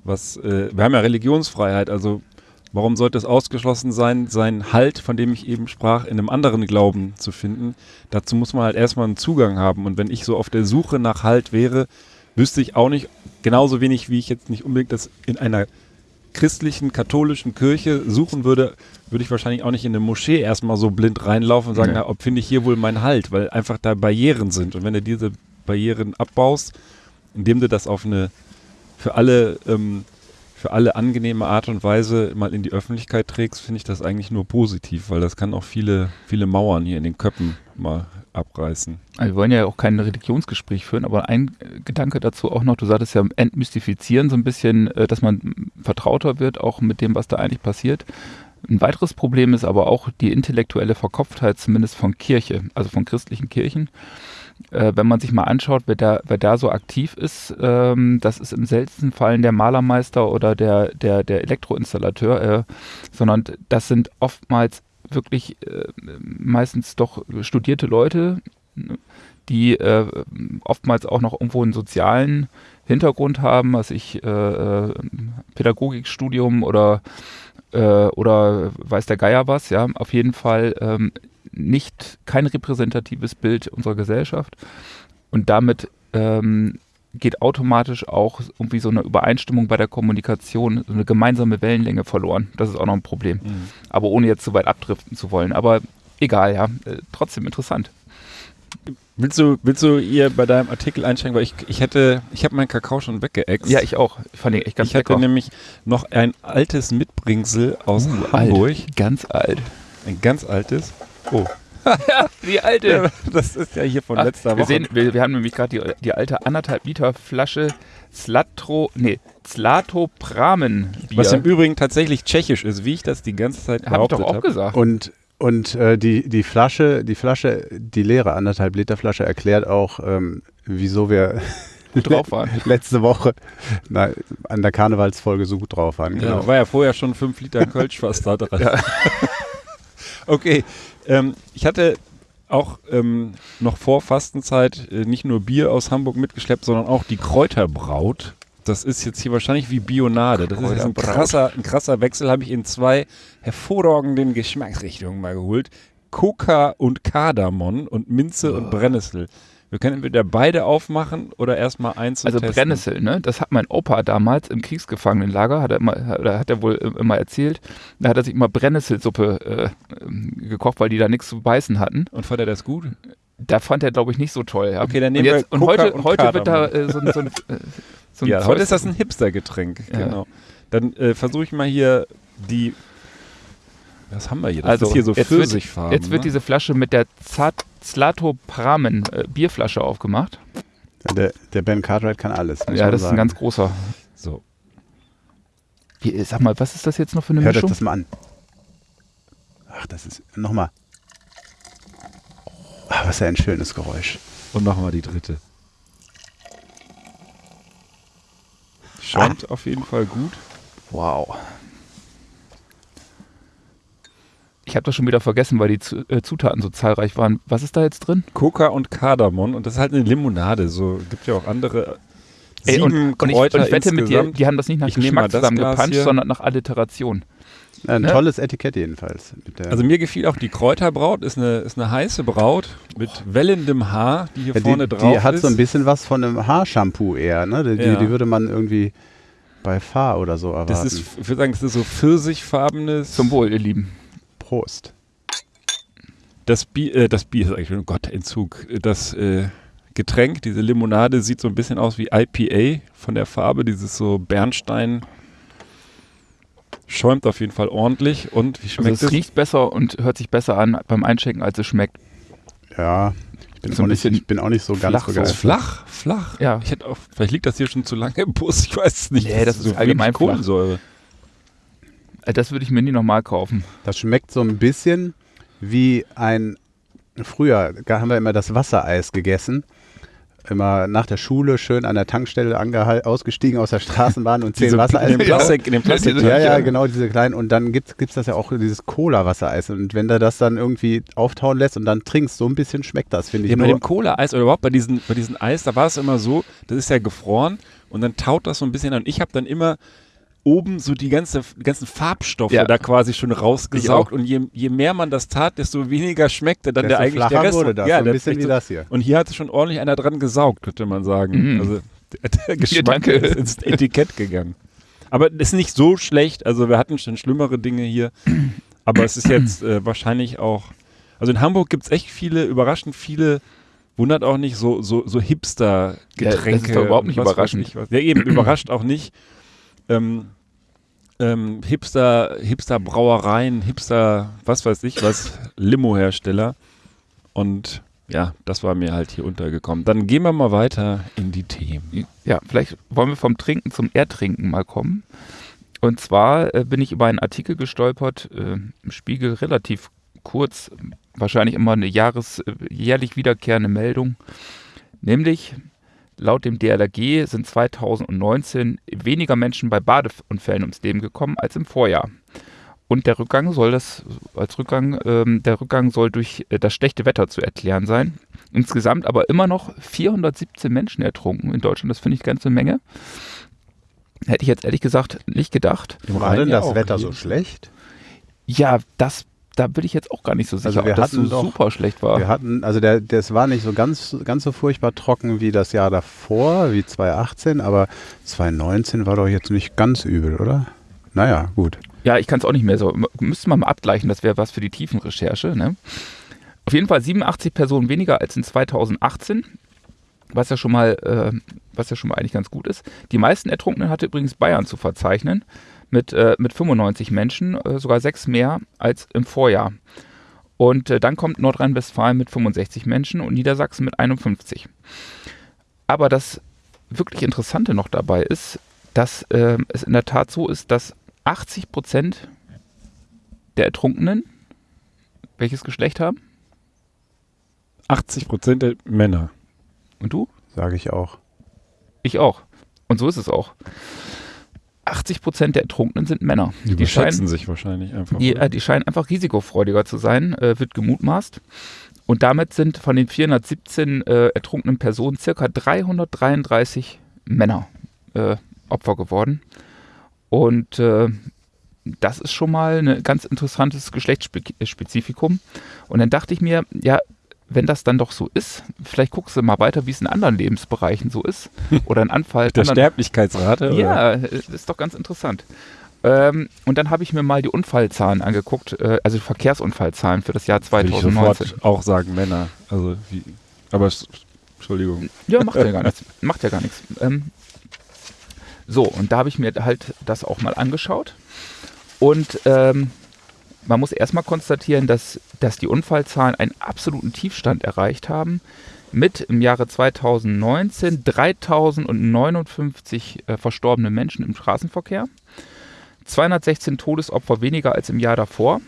[SPEAKER 2] was äh, wir haben ja Religionsfreiheit, also warum sollte es ausgeschlossen sein, seinen Halt, von dem ich eben sprach, in einem anderen Glauben zu finden? Dazu muss man halt erstmal einen Zugang haben. Und wenn ich so auf der Suche nach Halt wäre, wüsste ich auch nicht, genauso wenig wie ich jetzt nicht unbedingt das in einer christlichen, katholischen Kirche suchen würde, würde ich wahrscheinlich auch nicht in eine Moschee erstmal so blind reinlaufen und sagen, nee. na, ob finde ich hier wohl meinen Halt, weil einfach da Barrieren sind. Und wenn du diese Barrieren abbaust, indem du das auf eine für alle ähm, für alle angenehme Art und Weise mal in die Öffentlichkeit trägst, finde ich das eigentlich nur positiv, weil das kann auch viele, viele Mauern hier in den Köppen mal abreißen.
[SPEAKER 3] Also wir wollen ja auch kein Religionsgespräch führen, aber ein Gedanke dazu auch noch, du sagtest ja entmystifizieren so ein bisschen, äh, dass man vertrauter wird, auch mit dem, was da eigentlich passiert. Ein weiteres Problem ist aber auch die intellektuelle Verkopftheit, zumindest von Kirche, also von christlichen Kirchen. Äh, wenn man sich mal anschaut, wer da, wer da so aktiv ist, ähm, das ist im seltensten Fall der Malermeister oder der, der, der Elektroinstallateur, äh, sondern das sind oftmals wirklich äh, meistens doch studierte Leute, die äh, oftmals auch noch irgendwo einen sozialen Hintergrund haben, was ich äh, äh Pädagogikstudium oder oder weiß der Geier was, ja, auf jeden Fall ähm, nicht kein repräsentatives Bild unserer Gesellschaft und damit ähm, geht automatisch auch irgendwie so eine Übereinstimmung bei der Kommunikation, so eine gemeinsame Wellenlänge verloren. Das ist auch noch ein Problem. Mhm. Aber ohne jetzt zu weit abdriften zu wollen. Aber egal, ja, äh, trotzdem interessant.
[SPEAKER 2] Willst du, willst du ihr bei deinem Artikel einsteigen? Weil ich, ich hätte, ich habe meinen Kakao schon weggeext.
[SPEAKER 3] Ja, ich auch. Ich fand ihn echt ganz
[SPEAKER 2] Ich hatte nämlich noch ein altes Mitbringsel aus uh, Hamburg.
[SPEAKER 3] Alt. Ganz alt.
[SPEAKER 2] Ein ganz altes. Oh.
[SPEAKER 3] ja, die alte. Ja,
[SPEAKER 2] das ist ja hier von Ach, letzter
[SPEAKER 3] wir
[SPEAKER 2] Woche.
[SPEAKER 3] Sehen, wir, wir haben nämlich gerade die, die alte anderthalb Liter Flasche Slatro, nee, Zlatopramen
[SPEAKER 2] Bier. Was im Übrigen tatsächlich tschechisch ist, wie ich das die ganze Zeit behauptet habe.
[SPEAKER 3] Hab ich doch auch hab. gesagt.
[SPEAKER 4] Und und äh, die, die Flasche, die Flasche, die leere anderthalb Liter Flasche erklärt auch, ähm, wieso wir
[SPEAKER 3] gut drauf waren.
[SPEAKER 4] letzte Woche na, an der Karnevalsfolge so gut drauf waren.
[SPEAKER 2] Genau. Ja, war ja vorher schon fünf Liter Kölsch fast da dran. Ja. okay, ähm, ich hatte auch ähm, noch vor Fastenzeit äh, nicht nur Bier aus Hamburg mitgeschleppt, sondern auch die Kräuterbraut das ist jetzt hier wahrscheinlich wie Bionade. Das ist jetzt ein krasser, ein krasser Wechsel, habe ich in zwei hervorragenden Geschmacksrichtungen mal geholt. Coca und Kardamom und Minze oh. und Brennnessel. Wir können entweder beide aufmachen oder erstmal eins
[SPEAKER 3] Also testen. Brennnessel, ne? Das hat mein Opa damals im Kriegsgefangenenlager, hat er, immer, hat er wohl immer erzählt. Da hat er sich immer Brennnesselsuppe äh, ähm, gekocht, weil die da nichts zu beißen hatten.
[SPEAKER 2] Und fand er das gut?
[SPEAKER 3] Da fand er, glaube ich, nicht so toll. Ja.
[SPEAKER 2] Okay, dann nehmen
[SPEAKER 3] und
[SPEAKER 2] jetzt,
[SPEAKER 3] wir Und heute, und heute wird da äh, so, so, ein, äh,
[SPEAKER 2] so ja, heute ist das ein Hipster-Getränk, ja. genau. Dann äh, versuche ich mal hier die. Was haben wir hier? Das
[SPEAKER 3] also,
[SPEAKER 2] ist hier so
[SPEAKER 3] Pfirsichfarben. Jetzt, jetzt wird ne? diese Flasche mit der Zlatopramen äh, Bierflasche aufgemacht.
[SPEAKER 4] Ja, der, der, Ben Cartwright kann alles.
[SPEAKER 3] Ja, das sagen. ist ein ganz großer.
[SPEAKER 2] So.
[SPEAKER 3] Wie, sag mal, was ist das jetzt noch für eine
[SPEAKER 4] Hört
[SPEAKER 3] Mischung?
[SPEAKER 4] Hört das mal an. Ach, das ist. Nochmal. Ach, was für ein schönes Geräusch.
[SPEAKER 2] Und nochmal die dritte. Schäumt ah. auf jeden Fall gut.
[SPEAKER 3] Wow. Ich habe das schon wieder vergessen, weil die äh, Zutaten so zahlreich waren. Was ist da jetzt drin?
[SPEAKER 2] Coca und Kardamom und das ist halt eine Limonade. So gibt ja auch andere.
[SPEAKER 3] Ey, und, und, ich, und ich wette mit dir, die haben das nicht nach ich Geschmack zusammengepanscht, sondern nach Alliteration.
[SPEAKER 4] Ein ne? tolles Etikett jedenfalls.
[SPEAKER 2] also mir gefiel auch die Kräuterbraut, ist eine, ist eine heiße Braut mit wellendem Haar, die hier ja, vorne
[SPEAKER 4] die,
[SPEAKER 2] drauf ist.
[SPEAKER 4] Die hat so ein bisschen was von einem Haarshampoo eher, ne? Die, ja. die, würde man irgendwie bei Fahr oder so erwarten.
[SPEAKER 2] Das ist, ich würde sagen, das ist so pfirsichfarbenes.
[SPEAKER 3] Zum Wohl, ihr Lieben.
[SPEAKER 4] Prost.
[SPEAKER 2] Das Bier, äh, das Bier ist eigentlich, oh Gott, Entzug. Das äh, Getränk, diese Limonade, sieht so ein bisschen aus wie IPA von der Farbe, dieses so Bernstein Schäumt auf jeden Fall ordentlich. Und wie schmeckt also
[SPEAKER 3] es? Es riecht besser und hört sich besser an beim Einschenken, als es schmeckt.
[SPEAKER 4] Ja, ich bin, so auch, nicht, ich bin auch nicht so ganz
[SPEAKER 2] flach, so Flach, flach. Ja. Ich hätte auch, vielleicht liegt das hier schon zu lange im Bus, ich weiß es nicht.
[SPEAKER 3] Nee, das, das ist so allgemein Kohlensäure. Äh, das würde ich mir nie nochmal kaufen.
[SPEAKER 4] Das schmeckt so ein bisschen wie ein. Früher haben wir immer das Wassereis gegessen immer nach der Schule schön an der Tankstelle ausgestiegen aus der Straßenbahn und zehn Wassereis.
[SPEAKER 2] In dem Plastik, in dem Plastik.
[SPEAKER 4] Ja, ja, genau, diese kleinen. Und dann gibt es das ja auch, dieses Cola-Wassereis. Und wenn du das dann irgendwie auftauen lässt und dann trinkst, so ein bisschen schmeckt das, finde ich.
[SPEAKER 2] Ja, bei dem Cola-Eis oder überhaupt bei diesen, bei diesen Eis, da war es immer so, das ist ja gefroren und dann taut das so ein bisschen an. Und ich habe dann immer oben so die ganze, ganzen Farbstoffe ja. da quasi schon rausgesaugt und je, je mehr man das tat, desto weniger schmeckte dann desto der eigentlich der Rest.
[SPEAKER 4] Wurde das, ja, so ein bisschen wie das hier.
[SPEAKER 2] Und hier hat schon ordentlich einer dran gesaugt, könnte man sagen.
[SPEAKER 3] Mhm.
[SPEAKER 2] Also der, Geschmack ja, ist ins Etikett gegangen. Aber es ist nicht so schlecht, also wir hatten schon schlimmere Dinge hier, aber es ist jetzt äh, wahrscheinlich auch, also in Hamburg gibt es echt viele, überraschend viele wundert auch nicht, so, so, so Hipster-Getränke. Ja, das
[SPEAKER 3] ist doch überhaupt nicht überraschend.
[SPEAKER 2] ja, eben, überrascht auch nicht. Ähm, ähm, Hipster, Hipster-Brauereien, Hipster, was weiß ich was, Limo-Hersteller. Und ja, das war mir halt hier untergekommen. Dann gehen wir mal weiter in die Themen.
[SPEAKER 3] Ja, vielleicht wollen wir vom Trinken zum Ertrinken mal kommen. Und zwar äh, bin ich über einen Artikel gestolpert, äh, im Spiegel relativ kurz, wahrscheinlich immer eine Jahres, äh, jährlich wiederkehrende Meldung. Nämlich, laut dem DLRG sind 2019 weniger Menschen bei Badeunfällen ums Leben gekommen als im Vorjahr. Und der Rückgang soll das, als Rückgang, ähm, der Rückgang soll durch äh, das schlechte Wetter zu erklären sein. Insgesamt aber immer noch 417 Menschen ertrunken in Deutschland. Das finde ich ganz eine Menge. Hätte ich jetzt ehrlich gesagt nicht gedacht.
[SPEAKER 4] War denn das Wetter so schlecht?
[SPEAKER 3] Ja, das, da bin ich jetzt auch gar nicht so sicher,
[SPEAKER 4] Also wir
[SPEAKER 3] ob das so
[SPEAKER 4] doch-
[SPEAKER 3] super schlecht war.
[SPEAKER 4] Wir hatten, also der, das war nicht so ganz, ganz so furchtbar trocken wie das Jahr davor, wie 2018, aber 2019 war doch jetzt nicht ganz übel, oder? Naja, gut.
[SPEAKER 3] Ja, ich kann es auch nicht mehr so. Müsste man mal abgleichen, das wäre was für die Tiefenrecherche. Ne? Auf jeden Fall 87 Personen weniger als in 2018, was ja schon mal, äh, was ja schon mal eigentlich ganz gut ist. Die meisten Ertrunkenen hatte übrigens Bayern zu verzeichnen, mit, äh, mit 95 Menschen, äh, sogar sechs mehr als im Vorjahr. Und äh, dann kommt Nordrhein-Westfalen mit 65 Menschen und Niedersachsen mit 51. Aber das wirklich Interessante noch dabei ist, dass äh, es in der Tat so ist, dass 80 Prozent der Ertrunkenen welches Geschlecht haben?
[SPEAKER 2] 80 Prozent der Männer.
[SPEAKER 3] Und du?
[SPEAKER 4] Sage ich auch.
[SPEAKER 3] Ich auch. Und so ist es auch. 80 Prozent der Ertrunkenen sind Männer.
[SPEAKER 2] Die, überschätzen
[SPEAKER 3] scheinen,
[SPEAKER 2] sich wahrscheinlich einfach.
[SPEAKER 3] die, äh, die scheinen einfach risikofreudiger zu sein, äh, wird gemutmaßt. Und damit sind von den 417 äh, ertrunkenen Personen circa 333 Männer äh, Opfer geworden. Und äh, das ist schon mal ein ganz interessantes Geschlechtsspezifikum. Und dann dachte ich mir, ja, wenn das dann doch so ist, vielleicht guckst du mal weiter, wie es in anderen Lebensbereichen so ist. Oder in Anfall.
[SPEAKER 2] Der
[SPEAKER 3] anderen-
[SPEAKER 2] Sterblichkeitsrate? oder?
[SPEAKER 3] ja, äh, ist doch ganz interessant. Ähm, und dann habe ich mir mal die Unfallzahlen angeguckt, äh, also Verkehrsunfallzahlen für das Jahr
[SPEAKER 2] Würde ich
[SPEAKER 3] 2019.
[SPEAKER 2] sofort auch sagen Männer. Also wie, aber Entschuldigung.
[SPEAKER 3] Ja, macht ja gar nichts. Macht ja gar nichts. Ähm, so, und da habe ich mir halt das auch mal angeschaut. Und ähm, man muss erstmal konstatieren, dass, dass die Unfallzahlen einen absoluten Tiefstand erreicht haben. Mit im Jahre 2019 3059 äh, verstorbene Menschen im Straßenverkehr. 216 Todesopfer weniger als im Jahr davor.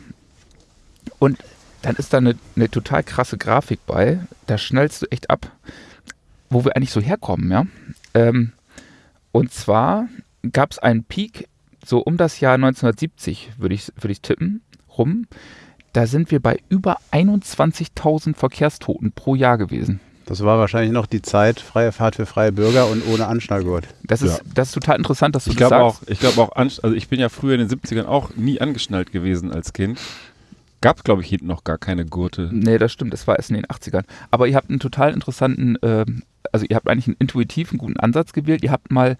[SPEAKER 3] Und dann ist da eine, eine total krasse Grafik bei. Da schnellst du echt ab, wo wir eigentlich so herkommen, ja. Ähm, und zwar gab es einen Peak so um das Jahr 1970, würde ich, würde ich tippen, rum. Da sind wir bei über 21.000 Verkehrstoten pro Jahr gewesen.
[SPEAKER 4] Das war wahrscheinlich noch die Zeit, freie Fahrt für freie Bürger und ohne Anschnallgurt.
[SPEAKER 3] Das ist, das ist total interessant, dass du
[SPEAKER 2] Ich
[SPEAKER 3] das
[SPEAKER 2] glaube auch,
[SPEAKER 3] sagst.
[SPEAKER 2] ich glaube auch, also ich bin ja früher in den 70ern auch nie angeschnallt gewesen als Kind. Gab, glaube ich, hinten noch gar keine Gurte.
[SPEAKER 3] Nee, das stimmt, das war erst in den 80ern. Aber ihr habt einen total interessanten, ähm, also ihr habt eigentlich einen intuitiven, guten Ansatz gewählt. Ihr habt mal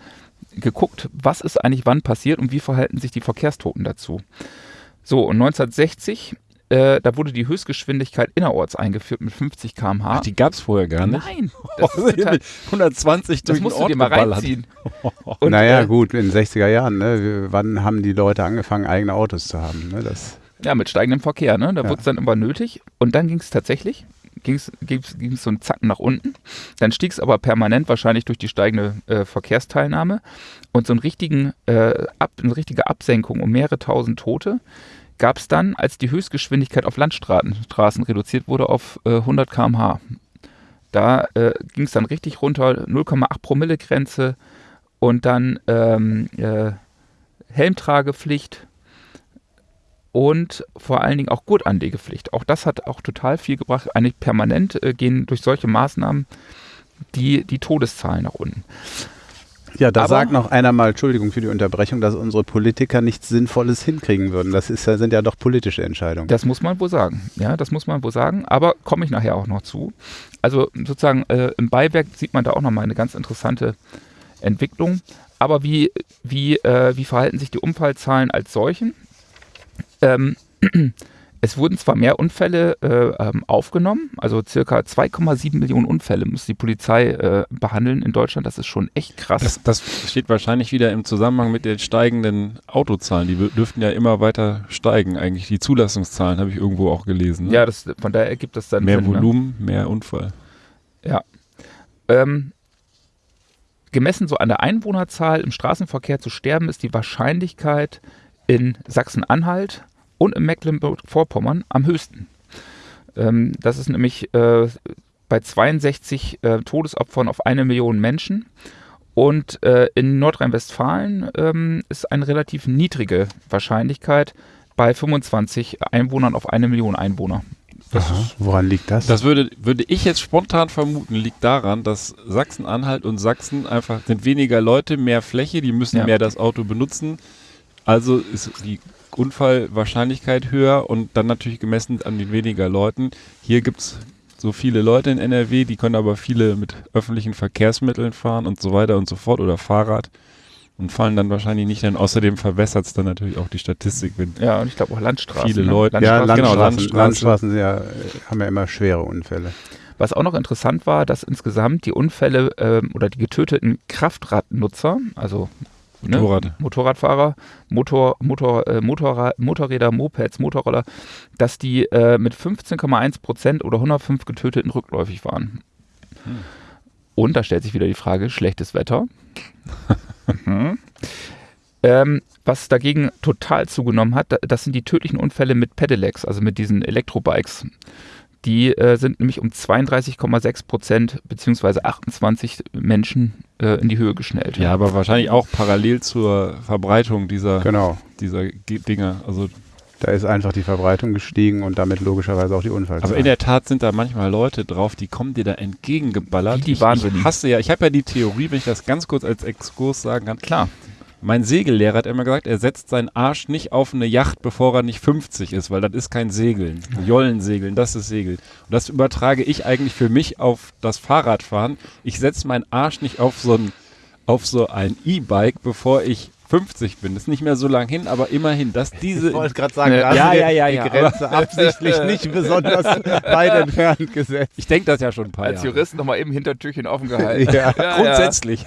[SPEAKER 3] geguckt, was ist eigentlich wann passiert und wie verhalten sich die Verkehrstoten dazu. So, und 1960, äh, da wurde die Höchstgeschwindigkeit innerorts eingeführt mit 50 km/h.
[SPEAKER 2] Ach, die gab es vorher gar nicht.
[SPEAKER 3] Nein, das, ist total,
[SPEAKER 2] 120
[SPEAKER 3] das
[SPEAKER 2] durch den
[SPEAKER 3] musst du
[SPEAKER 2] Ort
[SPEAKER 3] dir mal
[SPEAKER 2] geballert.
[SPEAKER 3] reinziehen. Und,
[SPEAKER 4] naja,
[SPEAKER 3] äh,
[SPEAKER 4] gut, in den 60er Jahren, ne? Wann haben die Leute angefangen, eigene Autos zu haben? Ne? Das,
[SPEAKER 3] Ja, mit steigendem Verkehr, ne? Da
[SPEAKER 4] Ja.
[SPEAKER 3] wurde es dann immer nötig. Und dann ging es tatsächlich, ging es so einen Zacken nach unten. Dann stieg es aber permanent, wahrscheinlich durch die steigende äh, Verkehrsteilnahme. Und so einen richtigen, äh, ab, eine richtige Absenkung um mehrere tausend Tote gab es dann, als die Höchstgeschwindigkeit auf Landstraßen Straßen reduziert wurde auf äh, 100 km/h. Da äh, ging es dann richtig runter, 0,8 Promille Grenze und dann ähm, äh, Helmtragepflicht und vor allen Dingen auch Gurtanlegepflicht. Auch das hat auch total viel gebracht. Eigentlich permanent äh, gehen durch solche Maßnahmen die, die Todeszahlen nach unten.
[SPEAKER 4] ja, da
[SPEAKER 3] Aber-
[SPEAKER 4] sagt noch einer mal, Entschuldigung für die Unterbrechung, dass unsere Politiker nichts Sinnvolles hinkriegen würden. Das ist, sind ja doch politische Entscheidungen.
[SPEAKER 3] Das muss man wohl sagen. Ja, das muss man wohl sagen. Aber komme ich nachher auch noch zu. Also sozusagen äh, im Beiwerk sieht man da auch nochmal eine ganz interessante Entwicklung. Aber wie, wie, äh, wie verhalten sich die Unfallzahlen als solchen? Ähm, es wurden zwar mehr Unfälle äh, ähm, aufgenommen, also circa 2,7 Millionen Unfälle muss die Polizei äh, behandeln in Deutschland. Das ist schon echt krass.
[SPEAKER 2] Das, das steht wahrscheinlich wieder im Zusammenhang mit den steigenden Autozahlen. Die dürften ja immer weiter steigen, eigentlich. Die Zulassungszahlen habe ich irgendwo auch gelesen. Ne?
[SPEAKER 3] Ja, das, von daher ergibt das dann
[SPEAKER 2] mehr
[SPEAKER 3] Sinn, ne?
[SPEAKER 2] Volumen, mehr Unfall.
[SPEAKER 3] Ja. Ähm, gemessen so an der Einwohnerzahl im Straßenverkehr zu sterben, ist die Wahrscheinlichkeit in Sachsen-Anhalt und in Mecklenburg-Vorpommern am höchsten. Ähm, das ist nämlich äh, bei 62 äh, Todesopfern auf eine Million Menschen. Und äh, in Nordrhein-Westfalen ähm, ist eine relativ niedrige Wahrscheinlichkeit bei 25 Einwohnern auf eine Million Einwohner.
[SPEAKER 4] Aha, woran liegt das?
[SPEAKER 2] Das würde, würde ich jetzt spontan vermuten, liegt daran, dass Sachsen-Anhalt und Sachsen einfach sind weniger Leute, mehr Fläche, die müssen
[SPEAKER 3] Ja.
[SPEAKER 2] mehr das Auto benutzen. Also ist die Unfallwahrscheinlichkeit höher und dann natürlich gemessen an den weniger Leuten. Hier gibt es so viele Leute in NRW, die können aber viele mit öffentlichen Verkehrsmitteln fahren und so weiter und so fort oder Fahrrad und fallen dann wahrscheinlich nicht dann. Außerdem verwässert es dann natürlich auch die Statistik, wenn
[SPEAKER 3] Ja, und ich glaube auch Landstraßen.
[SPEAKER 2] Viele
[SPEAKER 3] ne?
[SPEAKER 2] Leute-
[SPEAKER 4] ja,
[SPEAKER 3] Landstraßen.
[SPEAKER 2] genau,
[SPEAKER 4] Landstraßen,
[SPEAKER 2] Landstraße.
[SPEAKER 4] Landstraßen sind ja, äh, haben ja immer schwere Unfälle.
[SPEAKER 3] Was auch noch interessant war, dass insgesamt die Unfälle ähm, oder die getöteten Kraftradnutzer, also ne,
[SPEAKER 2] Motorrad.
[SPEAKER 3] Motorradfahrer, Motor, Motor, äh, Motorrad, Motorräder, Mopeds, Motorroller, dass die äh, mit 15,1 Prozent oder 105 Getöteten rückläufig waren. Und da stellt sich wieder die Frage, schlechtes Wetter. mhm. ähm, was dagegen total zugenommen hat, da- das sind die tödlichen Unfälle mit Pedelecs, also mit diesen Elektrobikes. Die äh, sind nämlich um 32,6 Prozent beziehungsweise 28 Menschen äh, in die Höhe geschnellt.
[SPEAKER 2] Ja, aber wahrscheinlich auch parallel zur Verbreitung dieser,
[SPEAKER 4] Genau.
[SPEAKER 2] dieser Ge- Dinger. Also,
[SPEAKER 4] Da ist einfach die Verbreitung gestiegen und damit logischerweise auch die Unfallzahl.
[SPEAKER 2] aber in der Tat sind da manchmal Leute drauf, die kommen dir da entgegengeballert.
[SPEAKER 3] Wie die
[SPEAKER 2] ich, ich hasse ja, ich habe ja die Theorie, wenn ich das ganz kurz als Exkurs sagen kann.
[SPEAKER 3] Klar.
[SPEAKER 2] Mein Segellehrer hat immer gesagt, er setzt seinen Arsch nicht auf eine Yacht, bevor er nicht 50 ist, weil das ist kein Segeln. Jollensegeln, das ist Segeln. Und das übertrage ich eigentlich für mich auf das Fahrradfahren. Ich setze meinen Arsch nicht auf so ein, auf so ein E-Bike, bevor ich 50 bin. Das ist nicht mehr so lang hin, aber immerhin, dass diese.
[SPEAKER 4] gerade
[SPEAKER 3] sagen, da hast
[SPEAKER 2] Ja, ja, ja,
[SPEAKER 4] die
[SPEAKER 2] ja.
[SPEAKER 4] Grenze absichtlich nicht besonders weit entfernt gesetzt.
[SPEAKER 2] Ich denke das ja schon ein paar
[SPEAKER 3] Als
[SPEAKER 2] Jahre.
[SPEAKER 3] Jurist nochmal eben Hintertürchen offen gehalten.
[SPEAKER 4] Ja.
[SPEAKER 2] Grundsätzlich.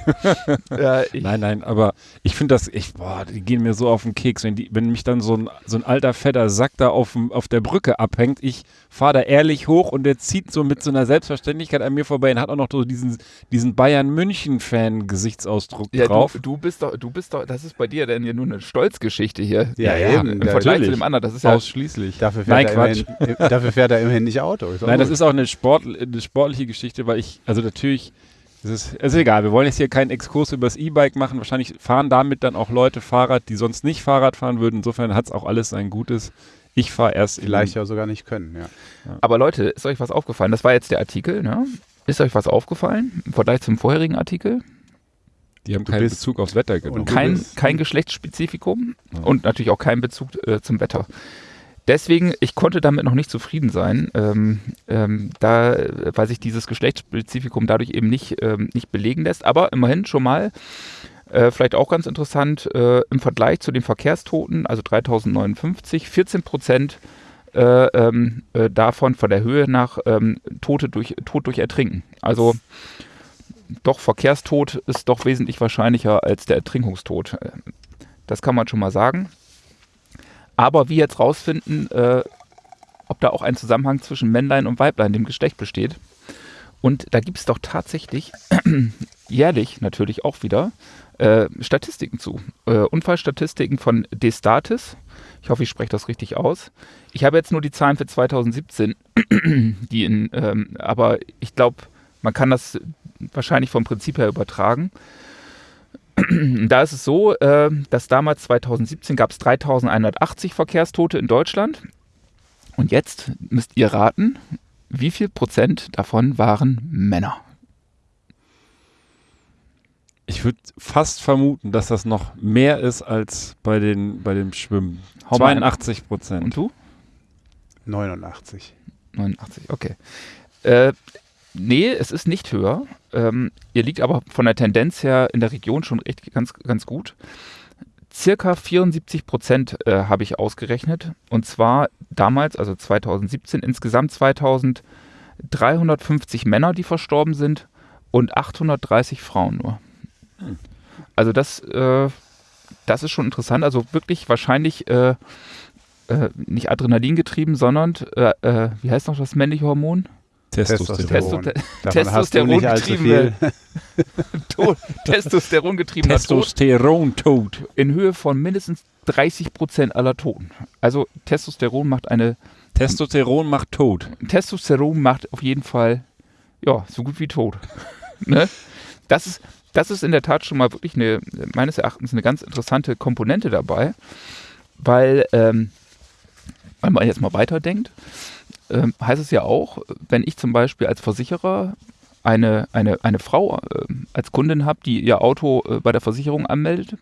[SPEAKER 3] Ja, ja, ich,
[SPEAKER 2] Nein, nein, aber ich finde das, ich, boah, die gehen mir so auf den Keks, wenn, die, wenn mich dann so ein, so ein alter, fetter Sack da auf, dem- auf der Brücke abhängt, ich fahre da ehrlich hoch und der zieht so mit so einer Selbstverständlichkeit an mir vorbei und hat auch noch so diesen, diesen Bayern-München-Fan-Gesichtsausdruck
[SPEAKER 3] ja,
[SPEAKER 2] drauf.
[SPEAKER 3] du, du bist doch, du bist doch, das ist bei dir denn hier nur eine Stolzgeschichte hier.
[SPEAKER 4] Ja,
[SPEAKER 2] Ja,
[SPEAKER 4] eben.
[SPEAKER 3] Im Vergleich
[SPEAKER 2] natürlich.
[SPEAKER 3] zu dem anderen, das ist ja
[SPEAKER 2] Ausschließlich.
[SPEAKER 4] Dafür fährt,
[SPEAKER 2] Nein,
[SPEAKER 4] er
[SPEAKER 2] Quatsch.
[SPEAKER 4] immerhin, dafür fährt er immerhin nicht Auto. Ist
[SPEAKER 2] Nein, das ist auch eine, Sport, eine sportliche Geschichte, weil ich, also natürlich, es ist, es ist egal, wir wollen jetzt hier keinen Exkurs über das E-Bike machen. Wahrscheinlich fahren damit dann auch Leute Fahrrad, die sonst nicht Fahrrad fahren würden. Insofern hat es auch alles sein Gutes. Ich fahre erst
[SPEAKER 4] vielleicht ja sogar nicht können. Ja.
[SPEAKER 3] Aber Leute, ist euch was aufgefallen? Das war jetzt der Artikel, ne? Ist euch was aufgefallen im Vergleich zum vorherigen Artikel?
[SPEAKER 2] Die haben
[SPEAKER 4] Du
[SPEAKER 2] keinen Bezug aufs Wetter genommen.
[SPEAKER 4] und
[SPEAKER 3] Kein, kein Geschlechtsspezifikum
[SPEAKER 2] Ja.
[SPEAKER 3] und natürlich auch kein Bezug äh, zum Wetter. Deswegen, ich konnte damit noch nicht zufrieden sein, ähm, ähm, da, weil sich dieses Geschlechtsspezifikum dadurch eben nicht, ähm, nicht belegen lässt. Aber immerhin schon mal, äh, vielleicht auch ganz interessant, äh, im Vergleich zu den Verkehrstoten, also 3059, 14 Prozent äh, ähm, äh, davon von der Höhe nach ähm, Tote durch, Tod durch Ertrinken. Also doch, Verkehrstod ist doch wesentlich wahrscheinlicher als der Ertrinkungstod. Äh, Das kann man schon mal sagen. Aber wie jetzt rausfinden, äh, ob da auch ein Zusammenhang zwischen Männlein und Weiblein, dem Geschlecht, besteht. Und da gibt es doch tatsächlich jährlich natürlich auch wieder äh, Statistiken zu. Äh, Unfallstatistiken von Destatis. Ich hoffe, ich spreche das richtig aus. Ich habe jetzt nur die Zahlen für 2017, die in, ähm, aber ich glaube, man kann das wahrscheinlich vom Prinzip her übertragen. Da ist es so, äh, dass damals 2017 gab es 3180 Verkehrstote in Deutschland. Und jetzt müsst ihr raten, wie viel Prozent davon waren Männer?
[SPEAKER 2] Ich würde fast vermuten, dass das noch mehr ist als bei, den, bei dem Schwimmen.
[SPEAKER 3] Hau mal ein.
[SPEAKER 2] 82 Prozent.
[SPEAKER 3] Und du?
[SPEAKER 4] 89.
[SPEAKER 3] 89, okay. Äh, nee, es ist nicht höher. Ähm, ihr liegt aber von der Tendenz her in der Region schon echt ganz, ganz gut. circa 74 Prozent äh, habe ich ausgerechnet. Und zwar damals, also 2017, insgesamt 2350 Männer, die verstorben sind und 830 Frauen nur. Also das, äh, das ist schon interessant. Also wirklich wahrscheinlich äh, äh, nicht Adrenalin getrieben, sondern äh, äh, wie heißt noch das männliche Hormon?
[SPEAKER 2] Testosteron.
[SPEAKER 3] Testosteron getrieben. Testosteron getriebener
[SPEAKER 2] Testosteron-Tod.
[SPEAKER 3] In Höhe von mindestens 30 Prozent aller Toten. Also Testosteron macht eine.
[SPEAKER 2] Testosteron macht tot.
[SPEAKER 3] Testosteron macht auf jeden Fall, ja, so gut wie tot. ne? Das ist, das ist in der Tat schon mal wirklich eine, meines Erachtens eine ganz interessante Komponente dabei, weil, ähm, wenn man jetzt mal weiterdenkt, ähm, heißt es ja auch, wenn ich zum Beispiel als Versicherer eine, eine, eine Frau äh, als Kundin habe, die ihr Auto äh, bei der Versicherung anmeldet